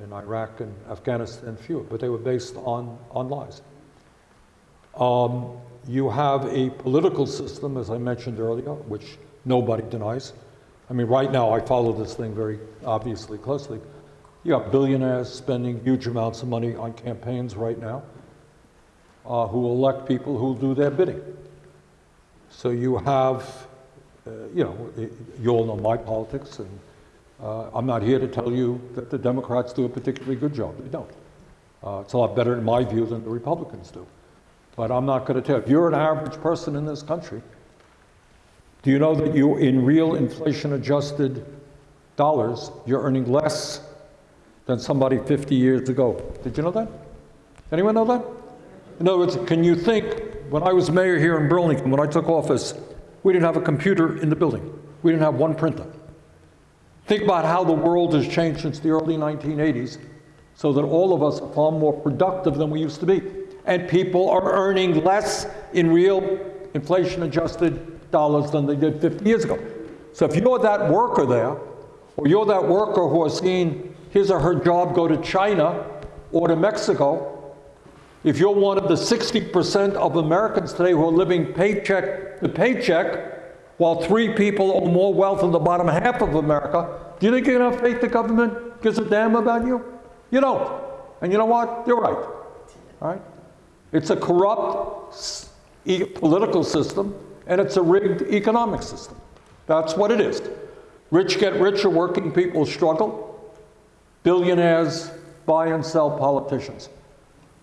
In Iraq and Afghanistan, fewer, but they were based on, on lies. Um, you have a political system, as I mentioned earlier, which nobody denies. I mean, right now, I follow this thing very obviously closely. You have billionaires spending huge amounts of money on campaigns right now uh, who elect people who will do their bidding. So you have, uh, you know, you all know my politics, and uh, I'm not here to tell you that the Democrats do a particularly good job. They don't. Uh, It's a lot better in my view than the Republicans do. But I'm not going to tell. You. If you're an average person in this country, do you know that you, in real inflation-adjusted dollars, you're earning less than somebody 50 years ago? Did you know that? Anyone know that? In other words, can you think, when I was mayor here in Burlington, when I took office, we didn't have a computer in the building. We didn't have one printer. Think about how the world has changed since the early 1980s so that all of us are far more productive than we used to be. And people are earning less in real inflation-adjusted dollars than they did 50 years ago. So if you're that worker there, or you're that worker who has seen his or her job go to China or to Mexico, if you're one of the 60% of Americans today who are living paycheck to paycheck, while three people own more wealth in the bottom half of America, do you think you're going to have faith the government gives a damn about you? You don't. And you know what? You're right. All right? It's a corrupt e- political system, and it's a rigged economic system. That's what it is. Rich get richer, working people struggle. Billionaires buy and sell politicians.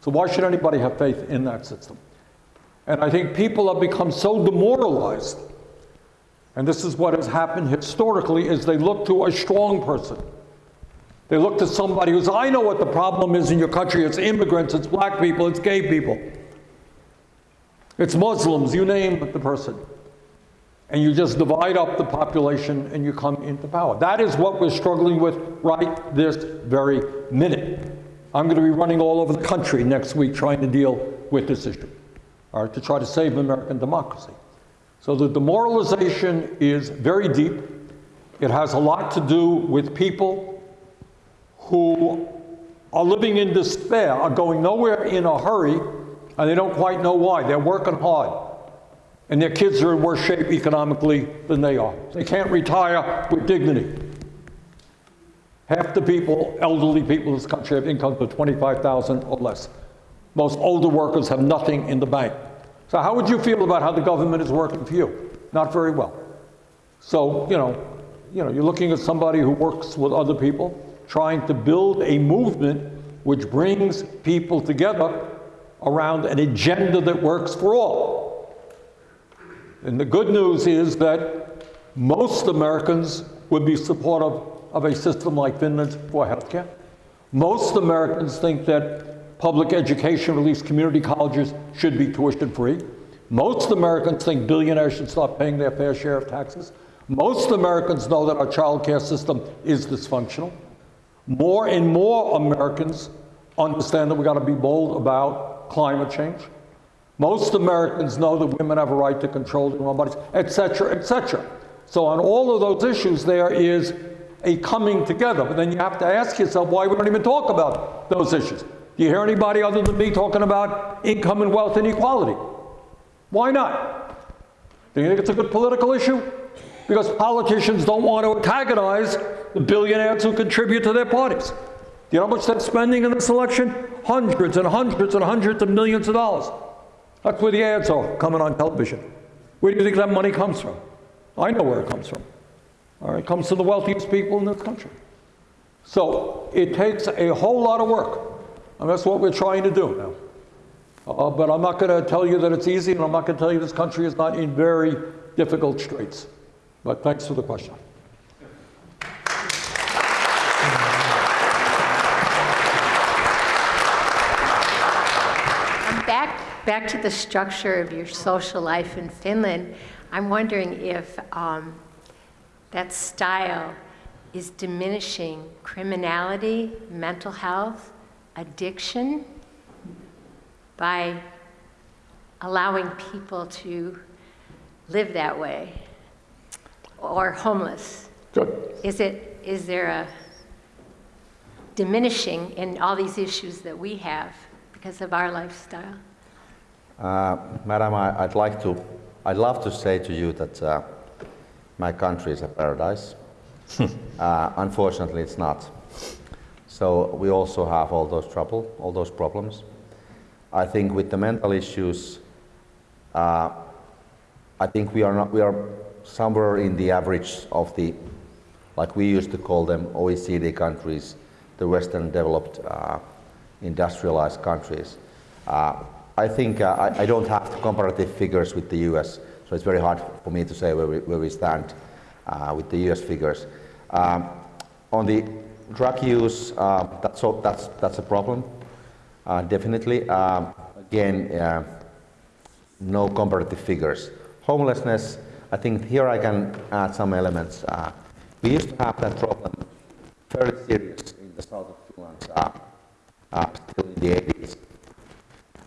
So why should anybody have faith in that system? And I think people have become so demoralized, and this is what has happened historically, is they look to a strong person. They look to somebody who's, I know what the problem is in your country. It's immigrants, it's black people, it's gay people. It's Muslims, you name the person. And you just divide up the population and you come into power. That is what we're struggling with right this very minute. I'm going to be running all over the country next week trying to deal with this issue, or to try to save American democracy. So the demoralization is very deep. It has a lot to do with people who are living in despair, are going nowhere in a hurry, and they don't quite know why. They're working hard. And their kids are in worse shape economically than they are. They can't retire with dignity. Half the people, elderly people in this country, have incomes of 25,000 or less. Most older workers have nothing in the bank. So how would you feel about how the government is working for you? Not very well. So, you know, you know, you're looking at somebody who works with other people, trying to build a movement which brings people together around an agenda that works for all. And the good news is that most Americans would be supportive of a system like Finland's for healthcare. Most Americans think that public education, or at least community colleges, should be tuition free. Most Americans think billionaires should stop paying their fair share of taxes. Most Americans know that our child care system is dysfunctional. More and more Americans understand that we've got to be bold about climate change. Most Americans know that women have a right to control their own bodies, et cetera, et cetera. So on all of those issues, there is a coming together. But then you have to ask yourself why we don't even talk about those issues. Do you hear anybody other than me talking about income and wealth inequality? Why not? Do you think it's a good political issue? Because politicians don't want to antagonize the billionaires who contribute to their parties. Do you know how much they're spending in this election? Hundreds and hundreds and hundreds of millions of dollars. That's where the ads are coming on television. Where do you think that money comes from? I know where it comes from. It comes to the wealthiest people in this country. So it takes a whole lot of work, and that's what we're trying to do now. Uh, but I'm not going to tell you that it's easy, and I'm not going to tell you this country is not in very difficult straits. But thanks for the question. Um, Back, back to the structure of your social life in Finland, I'm wondering if um, that style is diminishing criminality, mental health, addiction by allowing people to live that way or homeless? Good. Is it, is there a diminishing in all these issues that we have because of our lifestyle? Uh, Madam, I, I'd like to, I'd love to say to you that uh, my country is a paradise. uh, unfortunately, it's not. So we also have all those trouble, all those problems. I think with the mental issues, uh, I think we are not, we are somewhere in the average of the, like we used to call them OECD countries, the Western developed uh, industrialized countries. Uh, I think uh, I, I, don't have the comparative figures with the US, so it's very hard for me to say where we, where we stand uh, with the US figures. Um, on the drug use, uh, that's, that's, that's a problem, uh, definitely. Um, again, uh, no comparative figures. Homelessness, I think here I can add some elements. Uh, we used to have that problem fairly serious in the south of Finland still in the 80s.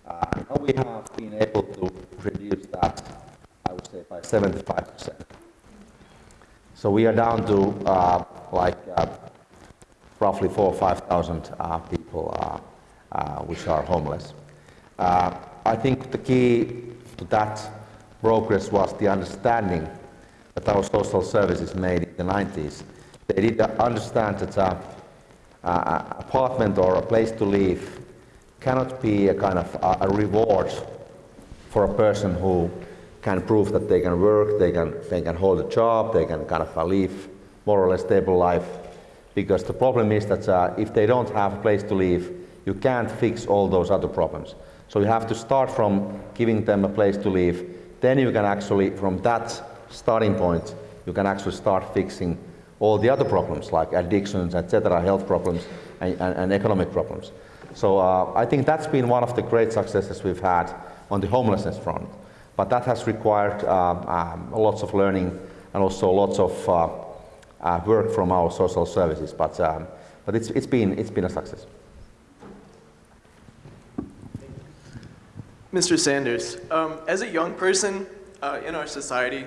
now we have been able to reduce that, I would say, by 75%. So we are down to uh, like uh, roughly four or 5,000 uh, people uh, uh, which are homeless. Uh, I think the key to that progress was the understanding that our social services made in the 90s. They did understand that an apartment or a place to live cannot be a kind of a reward for a person who can prove that they can work, they can, they can hold a job, they can kind of live more or less stable life. Because the problem is that uh, if they don't have a place to live, you can't fix all those other problems. So you have to start from giving them a place to live. Then you can actually, from that starting point, you can actually start fixing all the other problems like addictions, etc., health problems, and, and, and economic problems. So uh, I think that's been one of the great successes we've had on the homelessness front. But that has required um, um, lots of learning and also lots of uh, uh, work from our social services. But, um, but it's, it's, been, it's been a success. Mr. Sanders, um, as a young person uh, in our society,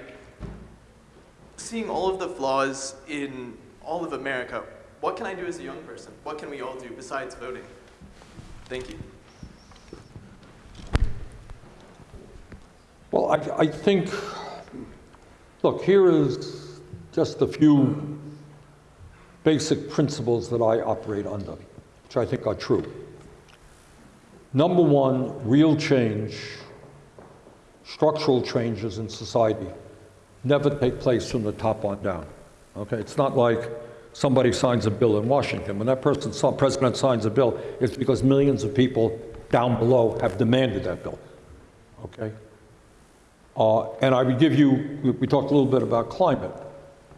seeing all of the flaws in all of America, what can I do as a young person? What can we all do besides voting? Thank you. Well, I, I think, look, here is just a few basic principles that I operate under, which I think are true. Number one, real change, structural changes in society never take place from the top on down. Okay, it's not like somebody signs a bill in Washington. When that person, president signs a bill, it's because millions of people down below have demanded that bill. Okay? Uh, and I would give you, we talked a little bit about climate.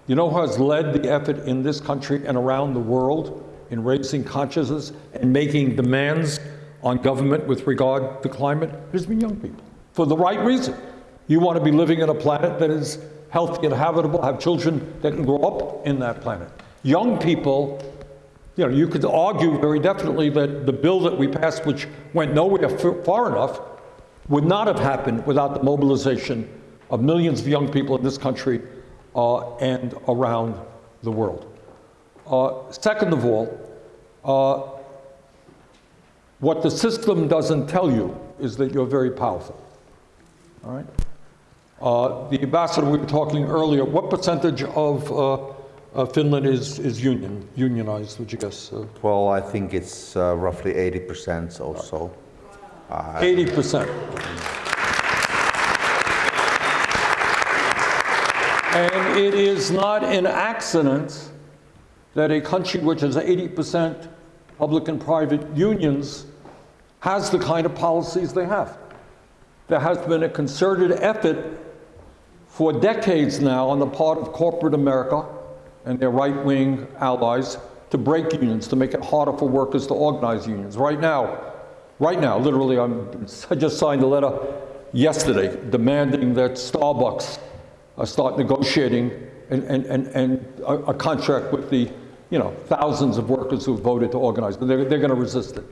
You know who has led the effort in this country and around the world in raising consciousness and making demands on government with regard to climate? It has been young people, for the right reason. You want to be living in a planet that is healthy and habitable, have children that can grow up in that planet. Young people, you know, you could argue very definitely that the bill that we passed, which went nowhere far enough, would not have happened without the mobilization of millions of young people in this country uh, and around the world. Uh, second of all, uh, what the system doesn't tell you is that you're very powerful. All right? Uh, the ambassador, we were talking earlier, what percentage of uh, Finland is, is union, unionized, would you guess? Uh? well, I think it's roughly 80% or so. 80%. And it is not an accident that a country which has 80% public and private unions has the kind of policies they have. There has been a concerted effort for decades now on the part of corporate America and their right-wing allies to break unions, to make it harder for workers to organize unions. Right now, Right now, literally, I'm, I just signed a letter yesterday demanding that Starbucks uh, start negotiating and, and, and, and a, a contract with the, you know, thousands of workers who voted to organize. but They're, they're going to resist it.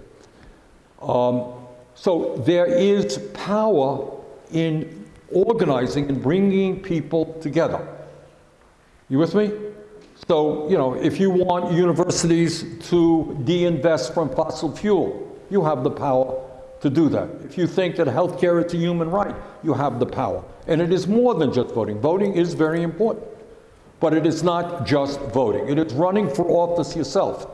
Um, so there is power in organizing and bringing people together. You with me? So, you know, if you want universities to de-invest from fossil fuel, you have the power to do that. If you think that healthcare is a human right, you have the power. And it is more than just voting. Voting is very important. But it is not just voting. It is running for office yourself.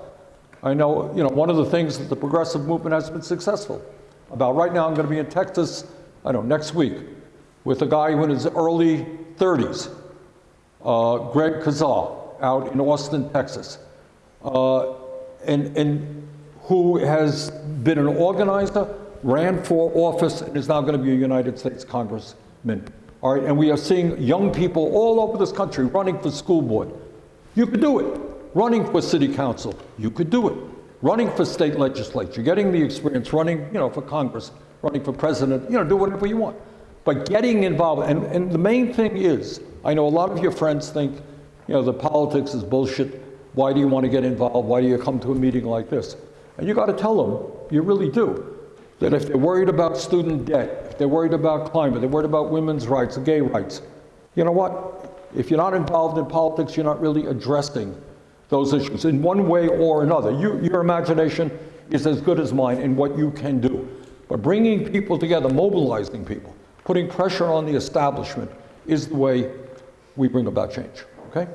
I know, you know, one of the things that the progressive movement has been successful about. Right now, I'm going to be in Texas, I don't know, next week, with a guy who in his early 30s, uh, Greg Casar, out in Austin, Texas, uh, and, and who has been an organizer, ran for office, and is now going to be a United States Congressman. All right, and we are seeing young people all over this country running for school board. You could do it. Running for city council, you could do it. Running for state legislature, getting the experience, running, you know, for Congress, running for president, you know, do whatever you want. But getting involved, and, and the main thing is, I know a lot of your friends think, you know, the politics is bullshit. Why do you want to get involved? Why do you come to a meeting like this? And you got to tell them, you really do, that if they're worried about student debt, if they're worried about climate, they're worried about women's rights, gay rights, you know what? If you're not involved in politics, you're not really addressing those issues in one way or another. You, your imagination is as good as mine in what you can do. But bringing people together, mobilizing people, putting pressure on the establishment is the way we bring about change, okay?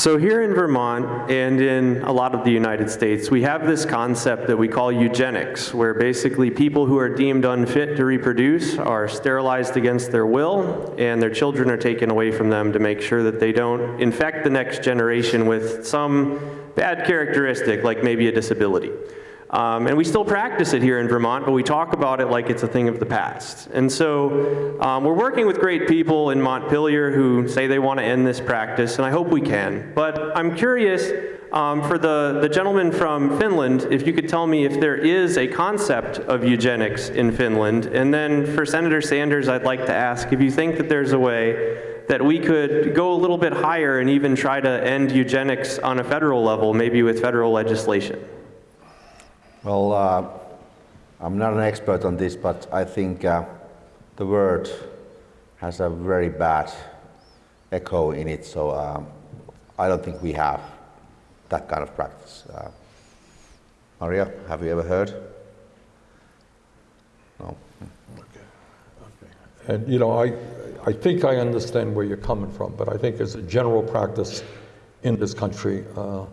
So here in Vermont and in a lot of the United States, we have this concept that we call eugenics, where basically people who are deemed unfit to reproduce are sterilized against their will, and their children are taken away from them to make sure that they don't infect the next generation with some bad characteristic, like maybe a disability. Um, and we still practice it here in Vermont, but we talk about it like it's a thing of the past. And so um, we're working with great people in Montpelier who say they want to end this practice, and I hope we can. But I'm curious um, for the, the gentleman from Finland, if you could tell me if there is a concept of eugenics in Finland. And then for Senator Sanders, I'd like to ask if you think that there's a way that we could go a little bit higher and even try to end eugenics on a federal level, maybe with federal legislation. Well, uh, I'm not an expert on this, but I think uh, the word has a very bad echo in it, so um, I don't think we have that kind of practice. Uh, Maria, have you ever heard? No. Okay. okay. And, you know, I, I think I understand where you're coming from, but I think as a general practice in this country, uh,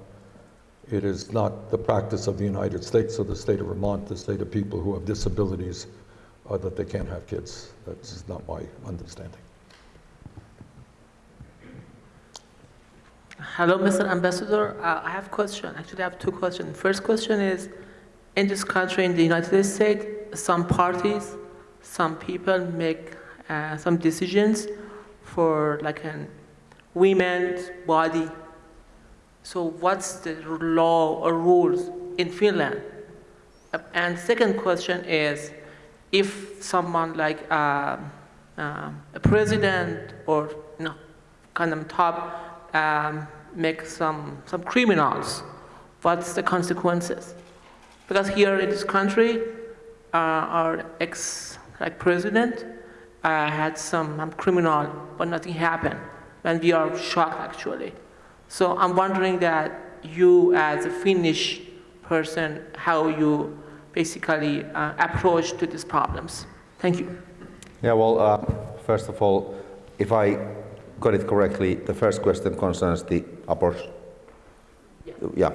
it is not the practice of the United States or the state of Vermont to say to people who have disabilities uh, that they can't have kids. That's not my understanding. Hello, Mr. Ambassador. Uh, I have a question. Actually, I have two questions. First question is, in this country, in the United States, some parties, some people make uh, some decisions for like a women's body. So what's the law or rules in Finland? And second question is, if someone like uh, uh, a president or you know, kind of top um, make some, some criminals, what's the consequences? Because here in this country, uh, our ex like president uh, had some um, criminal, but nothing happened, and we are shocked actually. So I'm wondering that you, as a Finnish person, how you basically uh, approach to these problems. Thank you. Yeah, well, uh, first of all, if I got it correctly, the first question concerns the abortion. Yeah. yeah.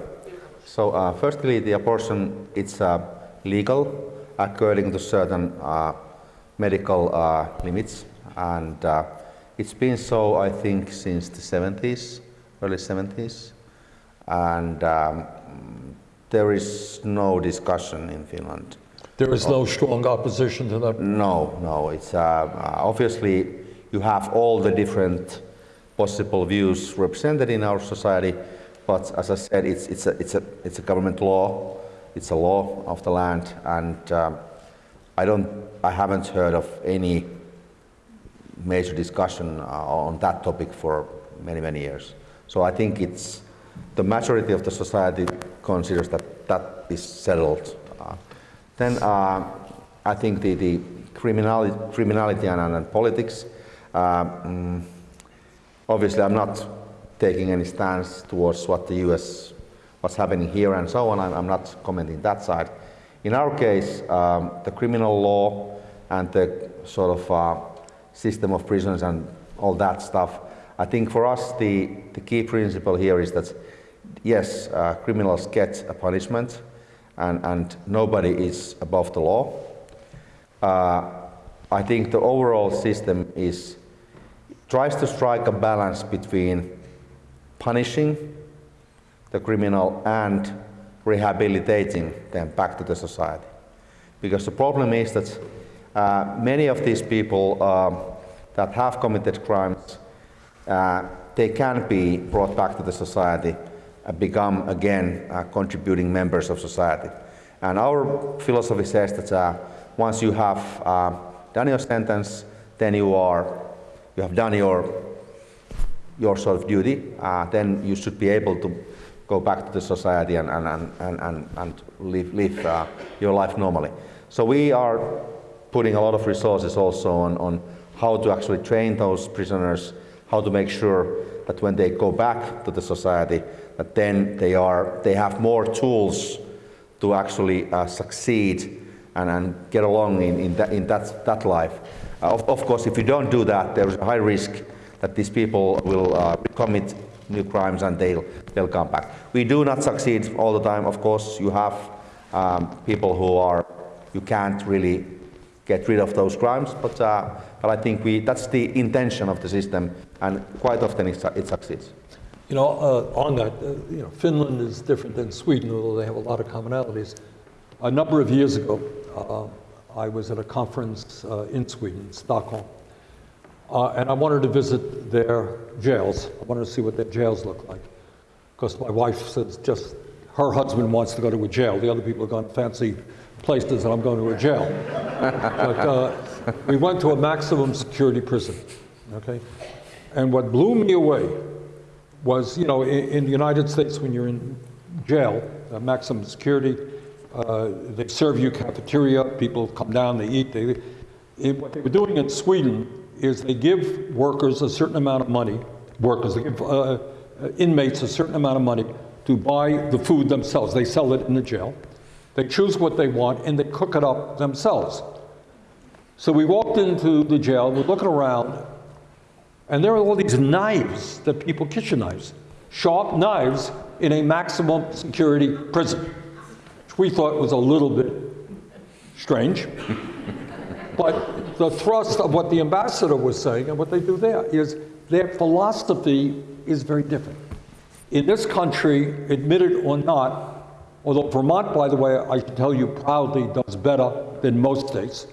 So uh, firstly, the abortion, it's uh, legal according to certain uh, medical uh, limits. And uh, it's been so, I think, since the 70s, early 70s. And um, there is no discussion in Finland. There is no strong opposition to that? No, no. It's uh, obviously you have all the different possible views represented in our society, but as I said, it's, it's, a, it's, a, it's a government law, it's a law of the land, and um, I don't, I haven't heard of any major discussion uh, on that topic for many, many years. So I think it's, the majority of the society considers that that is settled. Uh, then uh, I think the, the criminality, criminality and, and, and politics, mm, obviously I'm not taking any stance towards what the US, what's happening here and so on. I'm, I'm not commenting that side. In our case, um, the criminal law and the sort of uh, system of prisons and all that stuff, I think for us the, the key principle here is that yes, uh, criminals get a punishment and, and nobody is above the law. Uh, I think the overall system is tries to strike a balance between punishing the criminal and rehabilitating them back to the society. Because the problem is that uh, many of these people um, that have committed crimes, uh, they can be brought back to the society and become again uh, contributing members of society. And our philosophy says that uh, once you have uh, done your sentence, then you are you have done your your sort of duty. Uh, then you should be able to go back to the society and and and and, and live live uh, your life normally. So we are putting a lot of resources also on, on how to actually train those prisoners, how to make sure that when they go back to the society, that then they are they have more tools to actually uh, succeed and, and get along in, in, that, in that, that life. Uh, of, of, course, if you don't do that, there is a high risk that these people will uh, commit new crimes and they'll, they'll come back. We do not succeed all the time. Of course, you have um, people who are, you can't really get rid of those crimes, but, uh, but I think we, that's the intention of the system, and quite often it, it succeeds. You know, uh, on that, uh, you know, Finland is different than Sweden, although they have a lot of commonalities. A number of years ago, uh, I was at a conference uh, in Sweden, Stockholm, uh, and I wanted to visit their jails. I wanted to see what their jails look like, because my wife says just her husband wants to go to a jail. The other people are going fancy places, and I'm going to a jail. but uh, we went to a maximum security prison, okay? And what blew me away was, you know, in, in the United States, when you're in jail, uh, maximum security, uh, they serve you cafeteria, people come down, they eat. They, it, what they were doing in Sweden is they give workers a certain amount of money, workers, they give uh, uh, inmates a certain amount of money to buy the food themselves. They sell it in the jail. They choose what they want and they cook it up themselves. So we walked into the jail, we're looking around, and there are all these knives that people, kitchen knives, sharp knives in a maximum security prison, which we thought was a little bit strange. but the thrust of what the ambassador was saying and what they do there is their philosophy is very different. In this country, admitted or not, Although Vermont, by the way, I can tell you proudly, does better than most states.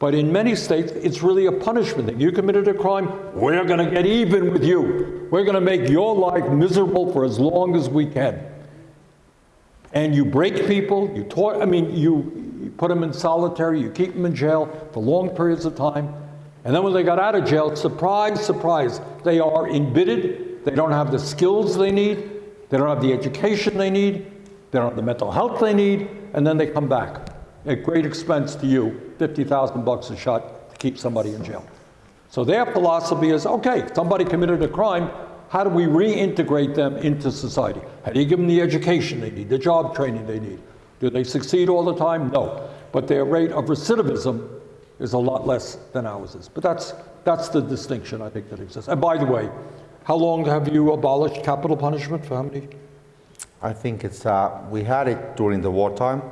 But in many states, it's really a punishment thing. You committed a crime, we're going to get even with you. We're going to make your life miserable for as long as we can. And you break people, you I mean, you, you put them in solitary, you keep them in jail for long periods of time. And then when they got out of jail, surprise, surprise, they are embittered, they don't have the skills they need, they don't have the education they need, they don't have the mental health they need, and then they come back at great expense to you, 50,000 bucks a shot to keep somebody in jail. So their philosophy is, okay, somebody committed a crime, how do we reintegrate them into society? How do you give them the education they need, the job training they need? Do they succeed all the time? No. But their rate of recidivism is a lot less than ours is. But that's, that's the distinction I think that exists. And by the way, how long have you abolished capital punishment? For how many I think it's, uh, we had it during the wartime,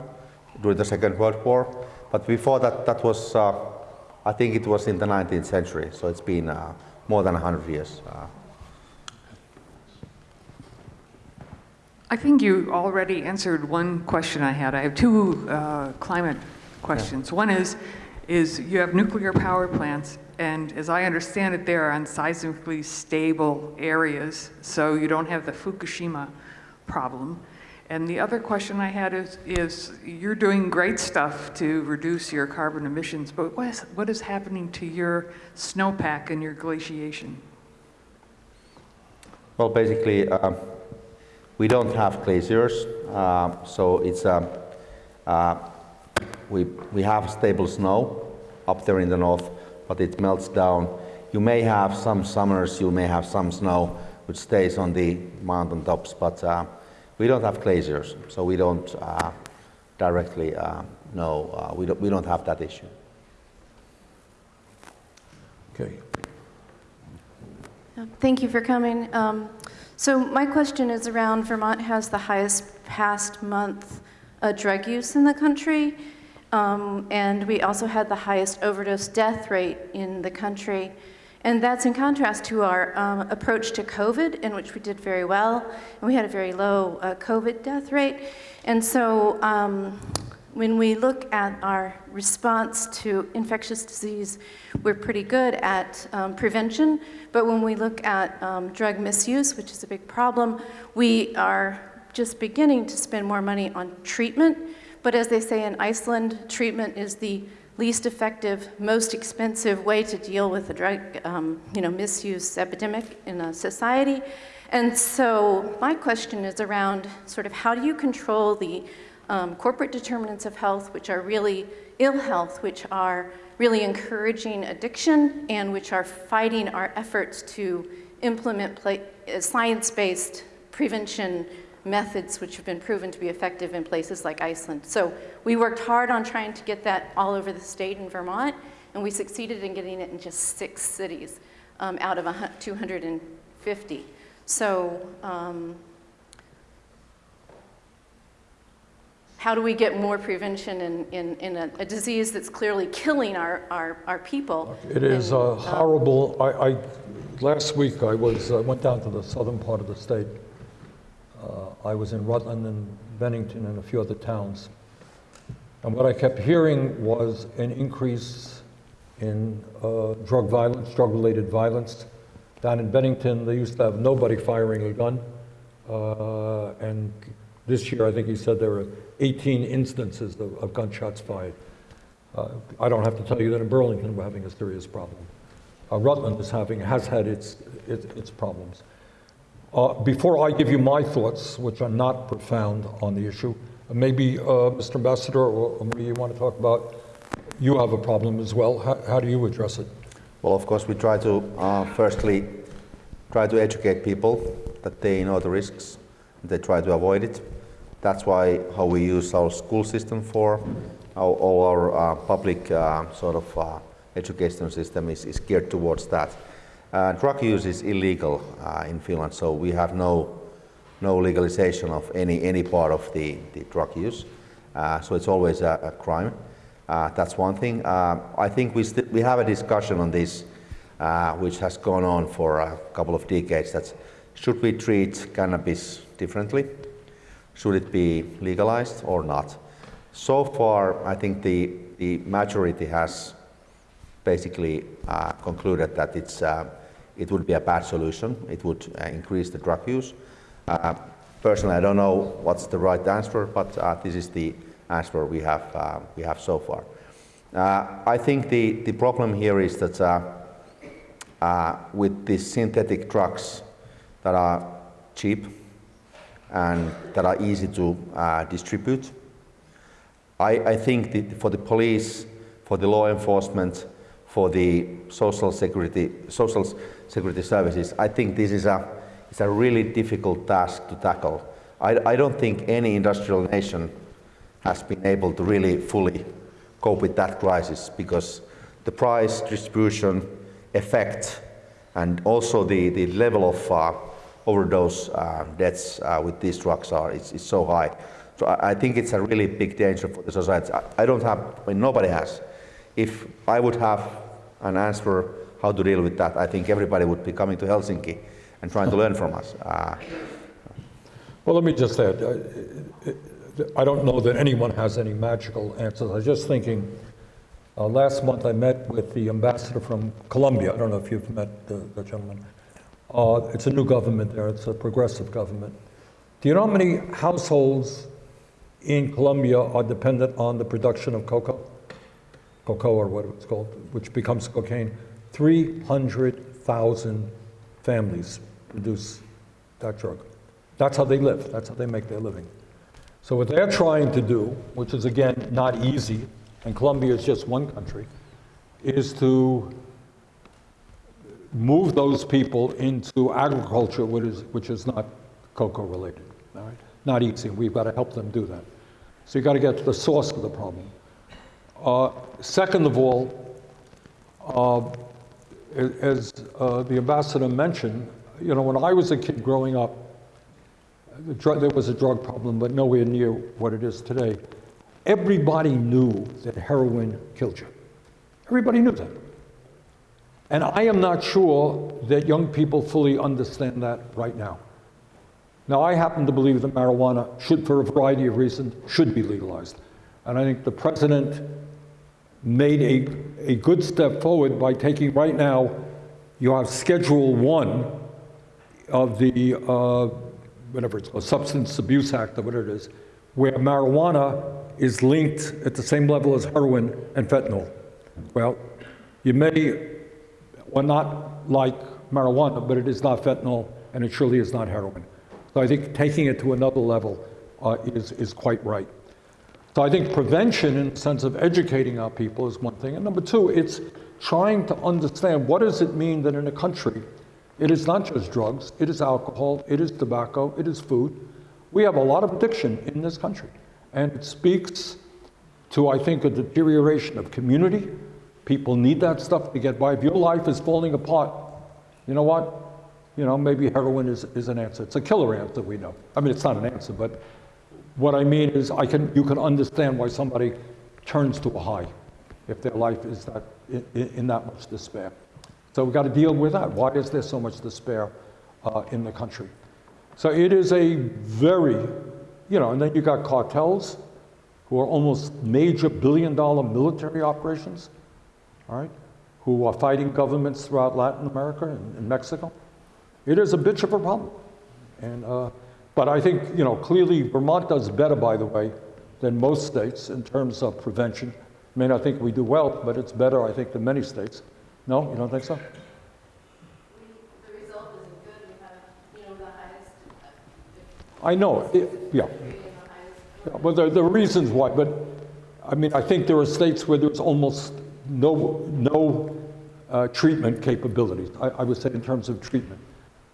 during the Second World War, but before that, that was, uh, I think it was in the 19th century, so it's been uh, more than 100 years. Uh. I think you already answered one question I had. I have two uh, climate questions. Yeah. One is, is you have nuclear power plants, and as I understand it, they're on seismically stable areas, so you don't have the Fukushima problem. And the other question I had is, is you're doing great stuff to reduce your carbon emissions, but what is, what is happening to your snowpack and your glaciation? Well, basically, um, we don't have glaciers, um, so it's um, uh, we we have stable snow up there in the north, but it melts down. You may have some summers, you may have some snow which stays on the mountain tops, but uh, we don't have glaciers, so we don't uh, directly uh, know. Uh, we don't we don't have that issue. Okay. Thank you for coming. Um, so my question is around Vermont has the highest past month uh, drug use in the country, um, and we also had the highest overdose death rate in the country. And that's in contrast to our um, approach to COVID, in which we did very well, and we had a very low uh, COVID death rate. And so um, when we look at our response to infectious disease, we're pretty good at um, prevention, but when we look at um, drug misuse, which is a big problem, we are just beginning to spend more money on treatment. But as they say in Iceland, treatment is the least effective, most expensive way to deal with the drug um, you know, misuse epidemic in a society. And so my question is around sort of how do you control the um, corporate determinants of health, which are really ill health, which are really encouraging addiction, and which are fighting our efforts to implement uh, science-based prevention methods which have been proven to be effective in places like Iceland. So we worked hard on trying to get that all over the state in Vermont, and we succeeded in getting it in just six cities um, out of 250. So um, how do we get more prevention in, in, in a, a, disease that's clearly killing our, our, our people? It is and, uh, horrible. I, I, last week I was, uh, went down to the southern part of the state. Uh, I was in Rutland and Bennington and a few other towns. And what I kept hearing was an increase in uh, drug violence, drug-related violence. Down in Bennington, they used to have nobody firing a gun. Uh, and this year, I think he said there were 18 instances of, of gunshots fired. Uh, I don't have to tell you that in Burlington we're having a serious problem. Uh, Rutland is having, has had its, its, its problems. Uh, before I give you my thoughts, which are not profound on the issue, maybe uh, Mr. Ambassador or Maria, you want to talk about, you have a problem as well. How, how do you address it? Well, of course, we try to, uh, firstly, try to educate people that they know the risks, they try to avoid it. That's why how we use our school system for, our, all our uh, public uh, sort of uh, education system is, is, geared towards that. Uh, drug use is illegal uh, in Finland, so we have no no legalization of any any part of the, the drug use. Uh, so it's always a, a crime. that's one thing. I think we we have a discussion on this, which has gone on for a couple of decades. That should we treat cannabis differently? should it be legalized or not? So far, I think the, the majority has basically uh, concluded that it's, uh, it would be a bad solution. It would uh, increase the drug use. Uh, personally, I don't know what's the right answer, but uh, this is the answer we have, uh, we have so far. I think the, the problem here is that with these synthetic drugs that are cheap, and that are easy to uh, distribute. I, I think for the police, for the law enforcement, for the social security, social security services, I think this is a, it's a really difficult task to tackle. I, I don't think any industrial nation has been able to really fully cope with that crisis because the price, distribution, effect, and also the, the level of uh, overdose uh, deaths uh, with these drugs are is, is so high. So I, I, think it's a really big danger for the society. I, I don't have, I mean, nobody has. If I would have an answer how to deal with that, I think everybody would be coming to Helsinki and trying to learn from us. Uh, well, let me just add, uh, I don't know that anyone has any magical answers. I was just thinking, uh, last month I met with the ambassador from Colombia. I don't know if you've met the, the gentleman. Uh, it's a new government there. It's a progressive government. Do you know how many households in Colombia are dependent on the production of cocoa? Cocoa or what it's called, which becomes cocaine. 300,000 families produce that drug. That's how they live. That's how they make their living. So what they're trying to do, which is again not easy, and Colombia is just one country, is to move those people into agriculture, which is, which is not cocoa related. All right? Not easy. We've got to help them do that. So you've got to get to the source of the problem. Uh, second of all, uh, as uh, the ambassador mentioned, you know, when I was a kid growing up, the drug, there was a drug problem, but nowhere near what it is today. Everybody knew that heroin killed you. Everybody knew that. And I am not sure that young people fully understand that right now. Now, I happen to believe that marijuana should, for a variety of reasons, should be legalized. And I think the president made a, a good step forward by taking right now, you have Schedule 1 of the, uh, whatever it's called, Substance Abuse Act or whatever it is, where marijuana is linked at the same level as heroin and fentanyl. Well, you may well not like marijuana, but it is not fentanyl and it surely is not heroin. So I think taking it to another level uh, is, is quite right. So I think prevention in the sense of educating our people is one thing. And number two, it's trying to understand what does it mean that in a country, it is not just drugs, it is alcohol, it is tobacco, it is food. We have a lot of addiction in this country. And it speaks to, I think, a deterioration of community. People need that stuff to get by. If your life is falling apart, you know what? You know, maybe heroin is, is an answer. It's a killer answer, we know. I mean, it's not an answer, but what I mean is I can, you can understand why somebody turns to a high if their life is that, in, in that much despair. So we've got to deal with that. Why is there so much despair uh, in the country? So it is a very, you know, and then you got cartels who are almost major billion dollar military operations, all right, who are fighting governments throughout Latin America and, and Mexico. It is a bitch of a problem. And, uh, but I think, you know, clearly Vermont does better, by the way, than most states in terms of prevention. I mean, I think we do well, but it's better, I think, than many states. No, you don't think so? I know, it, yeah. Well, there, there are reasons why, but I mean, I think there are states where there's almost no, no uh, treatment capabilities. I, I, would say in terms of treatment,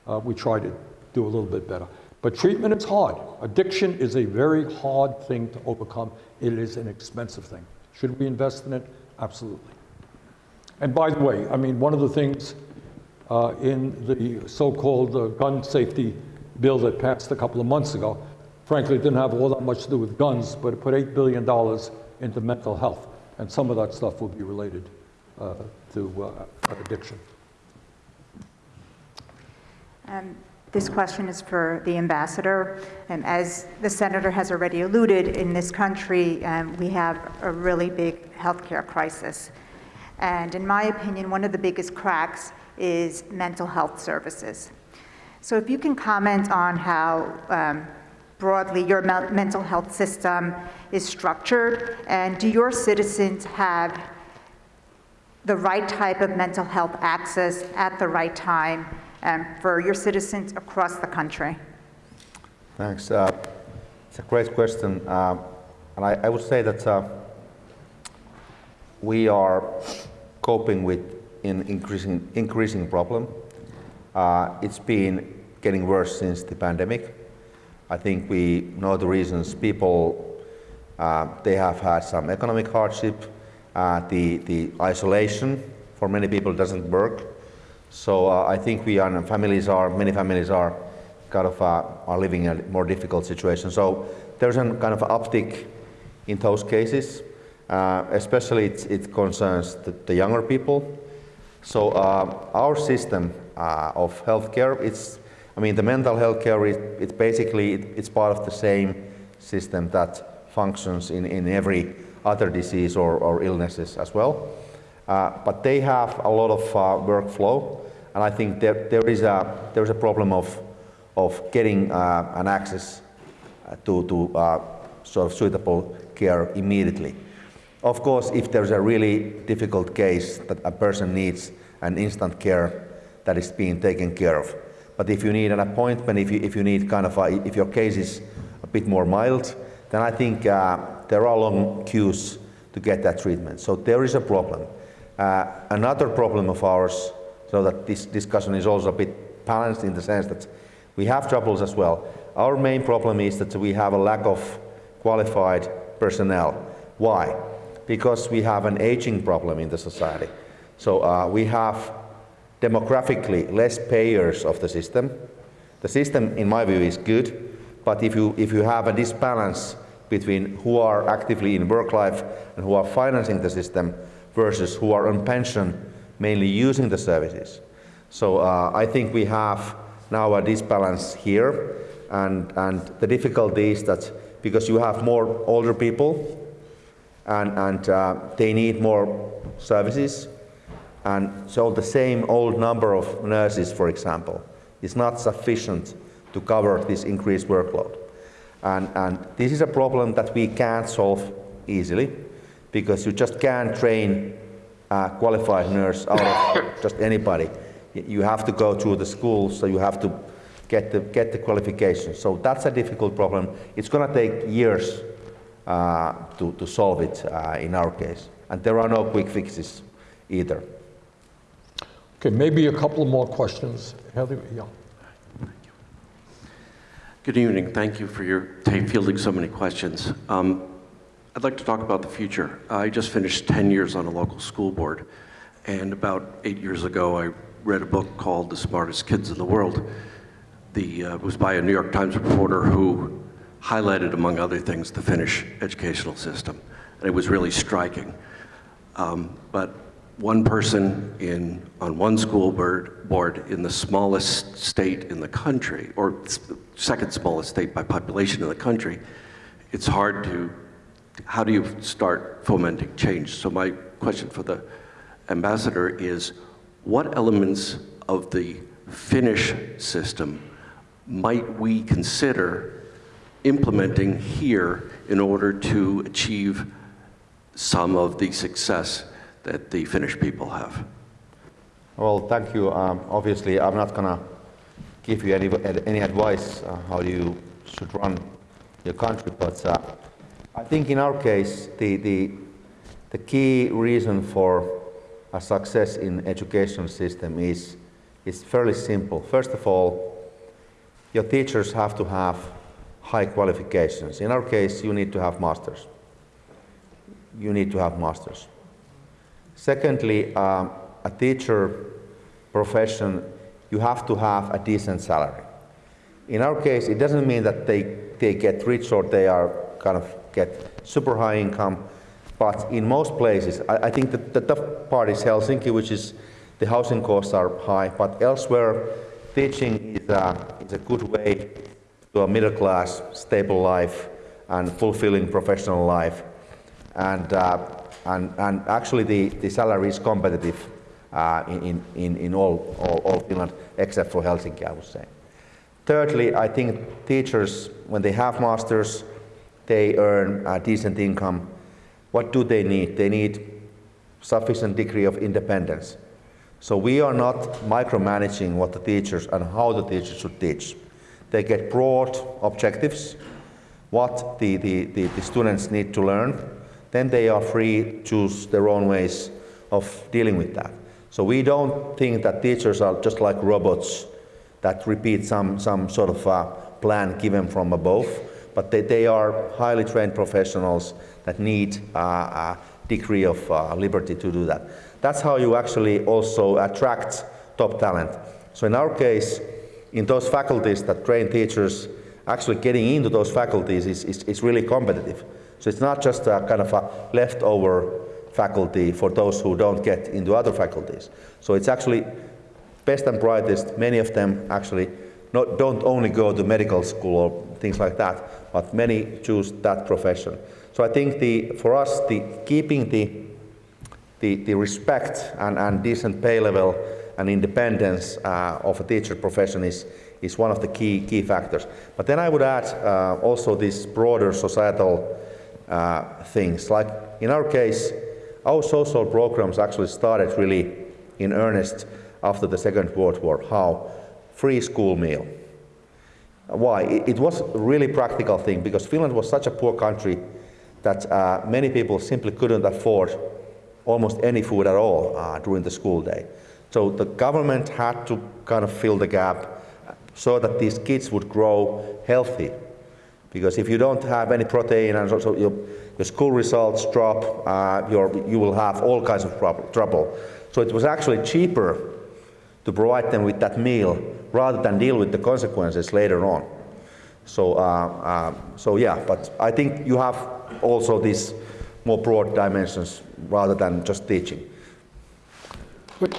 uh, we try to do a little bit better. But treatment is hard. Addiction is a very hard thing to overcome. It is an expensive thing. Should we invest in it? Absolutely. And by the way, I mean, one of the things uh, in the so-called uh, gun safety bill that passed a couple of months ago, frankly, it didn't have all that much to do with guns, but it put $8 billion into mental health. And some of that stuff will be related uh, to uh, addiction. Um, this question is for the ambassador. And as the senator has already alluded, in this country, um, we have a really big healthcare crisis. And in my opinion, one of the biggest cracks is mental health services. So if you can comment on how um, broadly your me mental health system is structured, and do your citizens have the right type of mental health access at the right time um, for your citizens across the country? Thanks. Uh, it's a great question. Uh, and I, I, would say that uh, we are coping with an increasing, increasing problem. Uh, it's been getting worse since the pandemic. I think we know the reasons. People, uh, they have had some economic hardship. Uh, the, the isolation for many people doesn't work. So uh, I think we are, families are, many families are kind of uh, are living in a more difficult situation. So there's a kind of uptick in those cases. Uh, especially it, it concerns the, the, younger people. So uh, our system uh, of healthcare, it's, I mean, the mental health care, it, basically, it, it's part of the same system that functions in, in every other disease or, or illnesses as well. Uh, but they have a lot of uh, workflow, and I think there, there is a, there is a problem of, of getting uh, an access uh, to, to sort of suitable care immediately. Of course, if there's a really difficult case that a person needs an instant care that is being taken care of. But if you need an appointment, if you, if you need kind of, a, if your case is a bit more mild, then I think uh, there are long queues to get that treatment. So there is a problem. Uh, another problem of ours, so that this discussion is also a bit balanced in the sense that we have troubles as well. Our main problem is that we have a lack of qualified personnel. Why? Because we have an aging problem in the society. So uh, we have demographically less payers of the system. The system, in my view, is good, but if you, if you have a disbalance between who are actively in work life and who are financing the system versus who are on pension, mainly using the services. So uh, I think we have now a disbalance here, and, and the difficulty is that because you have more older people and, and uh, they need more services, and so the same old number of nurses, for example, is not sufficient to cover this increased workload. And, and this is a problem that we can't solve easily because you just can't train a qualified nurse out of just anybody. You have to go through the school, so you have to get the, get the qualifications. So that's a difficult problem. It's going to take years uh, to, to solve it uh, in our case. And there are no quick fixes either. Okay, maybe a couple more questions. Heather, yeah. Good evening. Thank you for your fielding so many questions. Um, I'd like to talk about the future. I just finished 10 years on a local school board, and about eight years ago, I read a book called The Smartest Kids in the World. The, uh, it was by a New York Times reporter who highlighted, among other things, the Finnish educational system. And it was really striking. Um, but one person in, on one school board, board in the smallest state in the country, or second smallest state by population in the country, it's hard to, how do you start fomenting change? So my question for the ambassador is, what elements of the Finnish system might we consider implementing here in order to achieve some of the success that the Finnish people have? Well, thank you. Um, obviously, I'm not going to give you any, any advice uh, how you should run your country, but uh, I think in our case, the, the, the key reason for a success in education system is, is fairly simple. First of all, your teachers have to have high qualifications. In our case, you need to have masters. You need to have masters. Secondly, um, a teacher profession, you have to have a decent salary. In our case, it doesn't mean that they, they get rich or they are kind of get super high income, but in most places, I, I think that the tough part is Helsinki, which is the housing costs are high, but elsewhere, teaching is a, is a good way to a middle class, stable life and fulfilling professional life. And uh, and, and actually the, the salary is competitive uh, in, in, in all, all, all Finland except for Helsinki, I would say. Thirdly, I think teachers, when they have masters, they earn a decent income. What do they need? They need sufficient degree of independence. So we are not micromanaging what the teachers and how the teachers should teach. They get broad objectives, what the, the, the, the students need to learn, then they are free to choose their own ways of dealing with that. So we don't think that teachers are just like robots that repeat some, some sort of uh, plan given from above, but they, they are highly trained professionals that need uh, a degree of uh, liberty to do that. That's how you actually also attract top talent. So in our case, in those faculties that train teachers, actually getting into those faculties is, is, is really competitive. So it's not just a kind of a leftover faculty for those who don't get into other faculties. So it's actually best and brightest, many of them actually not, don't only go to medical school or things like that, but many choose that profession. So I think the, for us, the, keeping the, the, the respect and, and decent pay level and independence uh, of a teacher profession is, is one of the key, key factors. But then I would add uh, also these broader societal uh, things. Like in our case, our social programs actually started really in earnest after the Second World War. How? Free school meal. Why? It, was a really practical thing because Finland was such a poor country that uh, many people simply couldn't afford almost any food at all uh, during the school day. So the government had to kind of fill the gap so that these kids would grow healthy. Because if you don't have any protein and so, your, your school results drop, uh, you will have all kinds of trouble. So it was actually cheaper to provide them with that meal rather than deal with the consequences later on. So, uh, uh, so yeah, but I think you have also these more broad dimensions rather than just teaching. Good.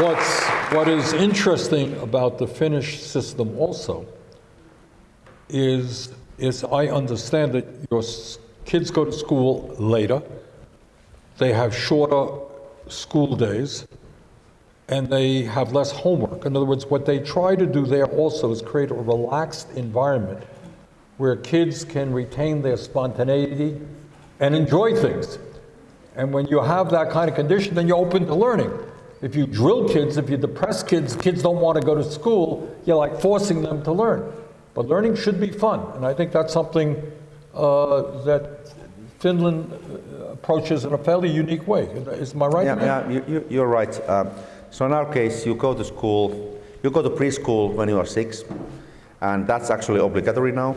What's, what is interesting about the Finnish system also is, is I understand that your kids go to school later, they have shorter school days, and they have less homework. In other words, what they try to do there also is create a relaxed environment where kids can retain their spontaneity and enjoy things. And when you have that kind of condition, then you're open to learning. If you drill kids, if you depress kids, kids don't want to go to school, you're like forcing them to learn. But learning should be fun, and I think that's something uh, that Finland approaches in a fairly unique way. Is my right? Yeah, yeah you, you're right. Uh, so in our case, you go to school, you go to preschool when you are six, and that's actually obligatory now.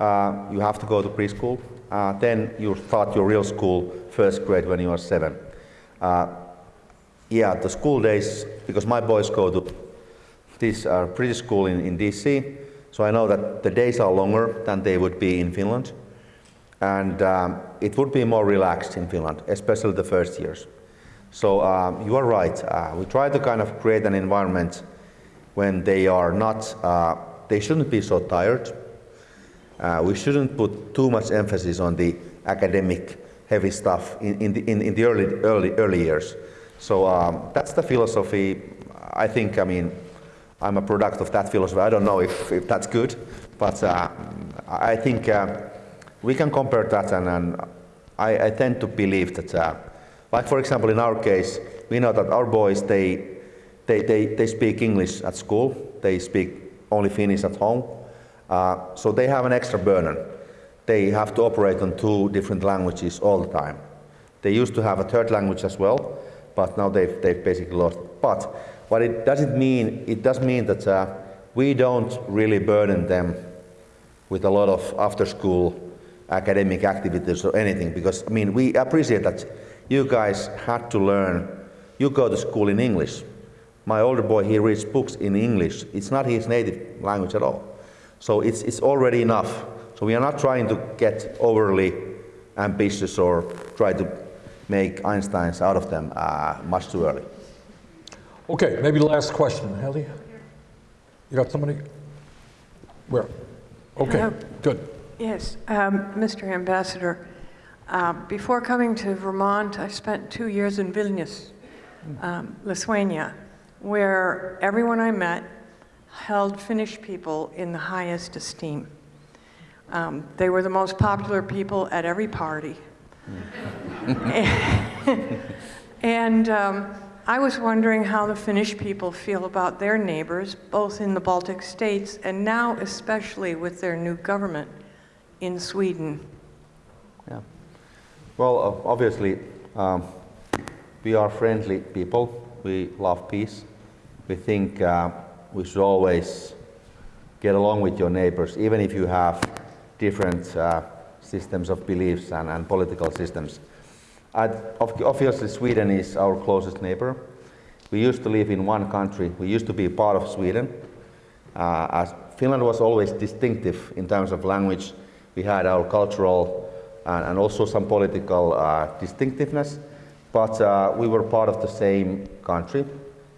Uh, you have to go to preschool. Uh, then you start your real school first grade when you are seven. Uh, yeah, the school days, because my boys go to this uh, preschool in, in DC, so I know that the days are longer than they would be in Finland. And um, it would be more relaxed in Finland, especially the first years. So um, you are right. Uh, we try to kind of create an environment when they are not, uh, they shouldn't be so tired. Uh, we shouldn't put too much emphasis on the academic heavy stuff in, in, the, in, in the early, early, early years. So um, that's the philosophy. I think, I mean, I'm a product of that philosophy. I don't know if, if that's good, but uh, I think uh, we can compare that, and, and I, I, tend to believe that uh, like for example, in our case, we know that our boys, they, they, they, they speak English at school, they speak only Finnish at home, uh, so they have an extra burden. They have to operate on two different languages all the time. They used to have a third language as well, but now they've, they've basically lost it. But what it doesn't mean, it does mean that uh, we don't really burden them with a lot of after-school academic activities or anything, because I mean, we appreciate that you guys had to learn, you go to school in English. My older boy, he reads books in English. It's not his native language at all. So it's, it's already enough. So we are not trying to get overly ambitious or try to make Einsteins out of them uh, much too early. Okay, maybe the last question. Ellie? You got somebody? Where? Okay, Hello. good. Yes, um, Mr. Ambassador, uh, before coming to Vermont, I spent two years in Vilnius, um, Lithuania, where everyone I met held Finnish people in the highest esteem. Um, they were the most popular people at every party. and um, I was wondering how the Finnish people feel about their neighbors, both in the Baltic states and now especially with their new government in Sweden. Yeah. Well, obviously, um, we are friendly people. We love peace. We think uh, we should always get along with your neighbors, even if you have different uh, systems of beliefs and, and political systems. Obviously, Sweden is our closest neighbor. We used to live in one country. We used to be part of Sweden. Uh, as Finland was always distinctive in terms of language. We had our cultural and, and also some political uh, distinctiveness. But uh, we were part of the same country,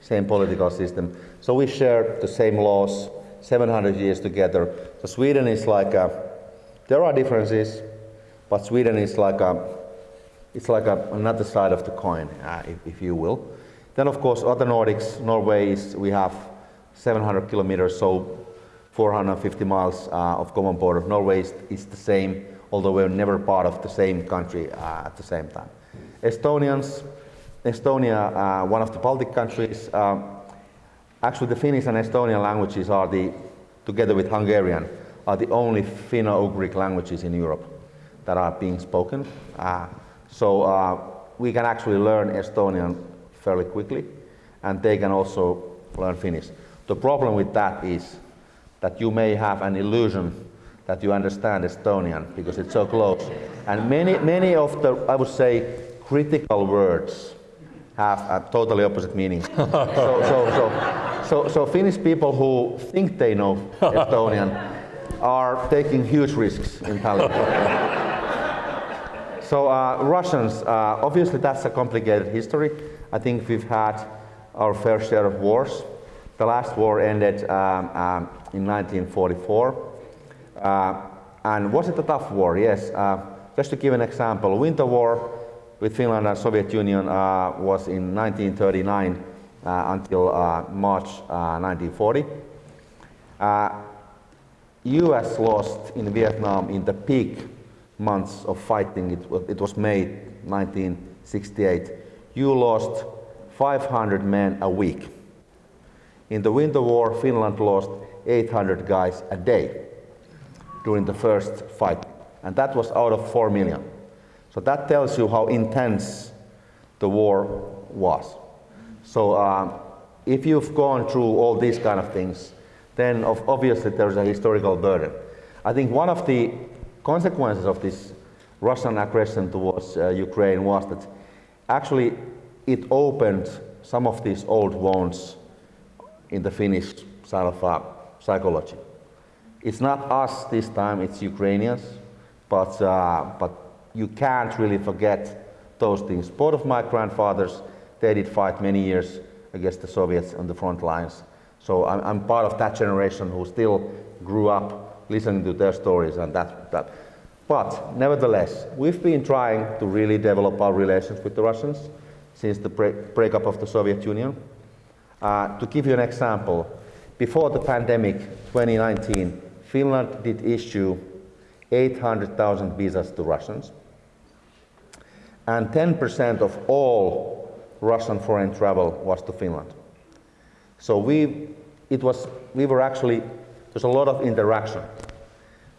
same political system. So we shared the same laws, 700 years together. So Sweden is like a, there are differences, but Sweden is like a, it's like a, another side of the coin, uh, if, if, you will. Then, of course, other Nordics, Norway is, we have 700 kilometers, so 450 miles uh, of common border. Norway is, is, the same, although we're never part of the same country uh, at the same time. Estonians, Estonia, uh, one of the Baltic countries, um, actually the Finnish and Estonian languages are the, together with Hungarian, are the only Finno-Ugric languages in Europe that are being spoken. Uh, so uh, we can actually learn Estonian fairly quickly, and they can also learn Finnish. The problem with that is that you may have an illusion that you understand Estonian because it's so close. And many, many of the, I would say, critical words have a totally opposite meaning. so, so, so, so, so Finnish people who think they know Estonian are taking huge risks in Tallinn. so uh, Russians, uh, obviously that's a complicated history. I think we've had our fair share of wars. The last war ended um, um, in 1944. Uh, and was it a tough war? Yes. Uh, just to give an example, Winter War with Finland and Soviet Union uh, was in 1939 uh, until uh, March 1940. US lost in Vietnam in the peak months of fighting. It, it was May 1968. You lost 500 men a week. In the Winter War, Finland lost 800 guys a day during the first fight, and that was out of 4 million. So that tells you how intense the war was. So um, if you've gone through all these kind of things, then of, obviously there's a historical burden. I think one of the consequences of this Russian aggression towards uh, Ukraine was that actually it opened some of these old wounds in the Finnish side of uh, psychology. It's not us this time, it's Ukrainians, but, uh, but you can't really forget those things. Both of my grandfathers, they did fight many years against the Soviets on the front lines. So I'm, I'm part of that generation who still grew up listening to their stories and that, that. But nevertheless, we've been trying to really develop our relations with the Russians since the break, breakup of the Soviet Union. Uh, to give you an example, before the pandemic, 2019, Finland did issue 800,000 visas to Russians. And 10% of all Russian foreign travel was to Finland. So we, it was, we were actually, there's a lot of interaction.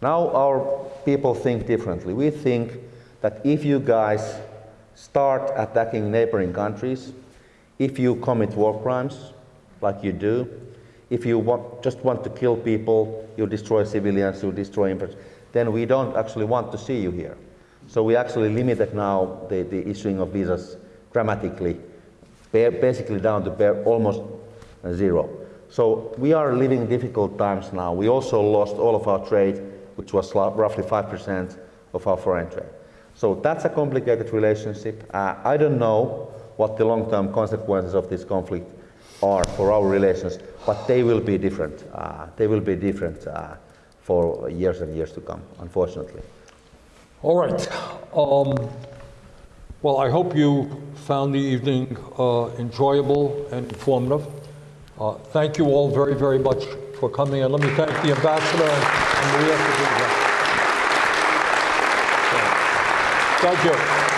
Now our people think differently. We think that if you guys start attacking neighboring countries, if you commit war crimes, like you do, if you want, just want to kill people, you destroy civilians, you destroy infrastructure, then we don't actually want to see you here. So we actually limited now the, the issuing of visas dramatically, basically down to bare, almost zero. So we are living difficult times now. We also lost all of our trade, which was roughly 5% of our foreign trade. So that's a complicated relationship. Uh, I don't know what the long-term consequences of this conflict are for our relations, but they will be different. Uh, they will be different uh, for years and years to come, unfortunately. All right. Um, well, I hope you found the evening uh, enjoyable and informative. Uh, thank you all very, very much for coming, and let me thank the ambassador and Maria for being here. Thank you.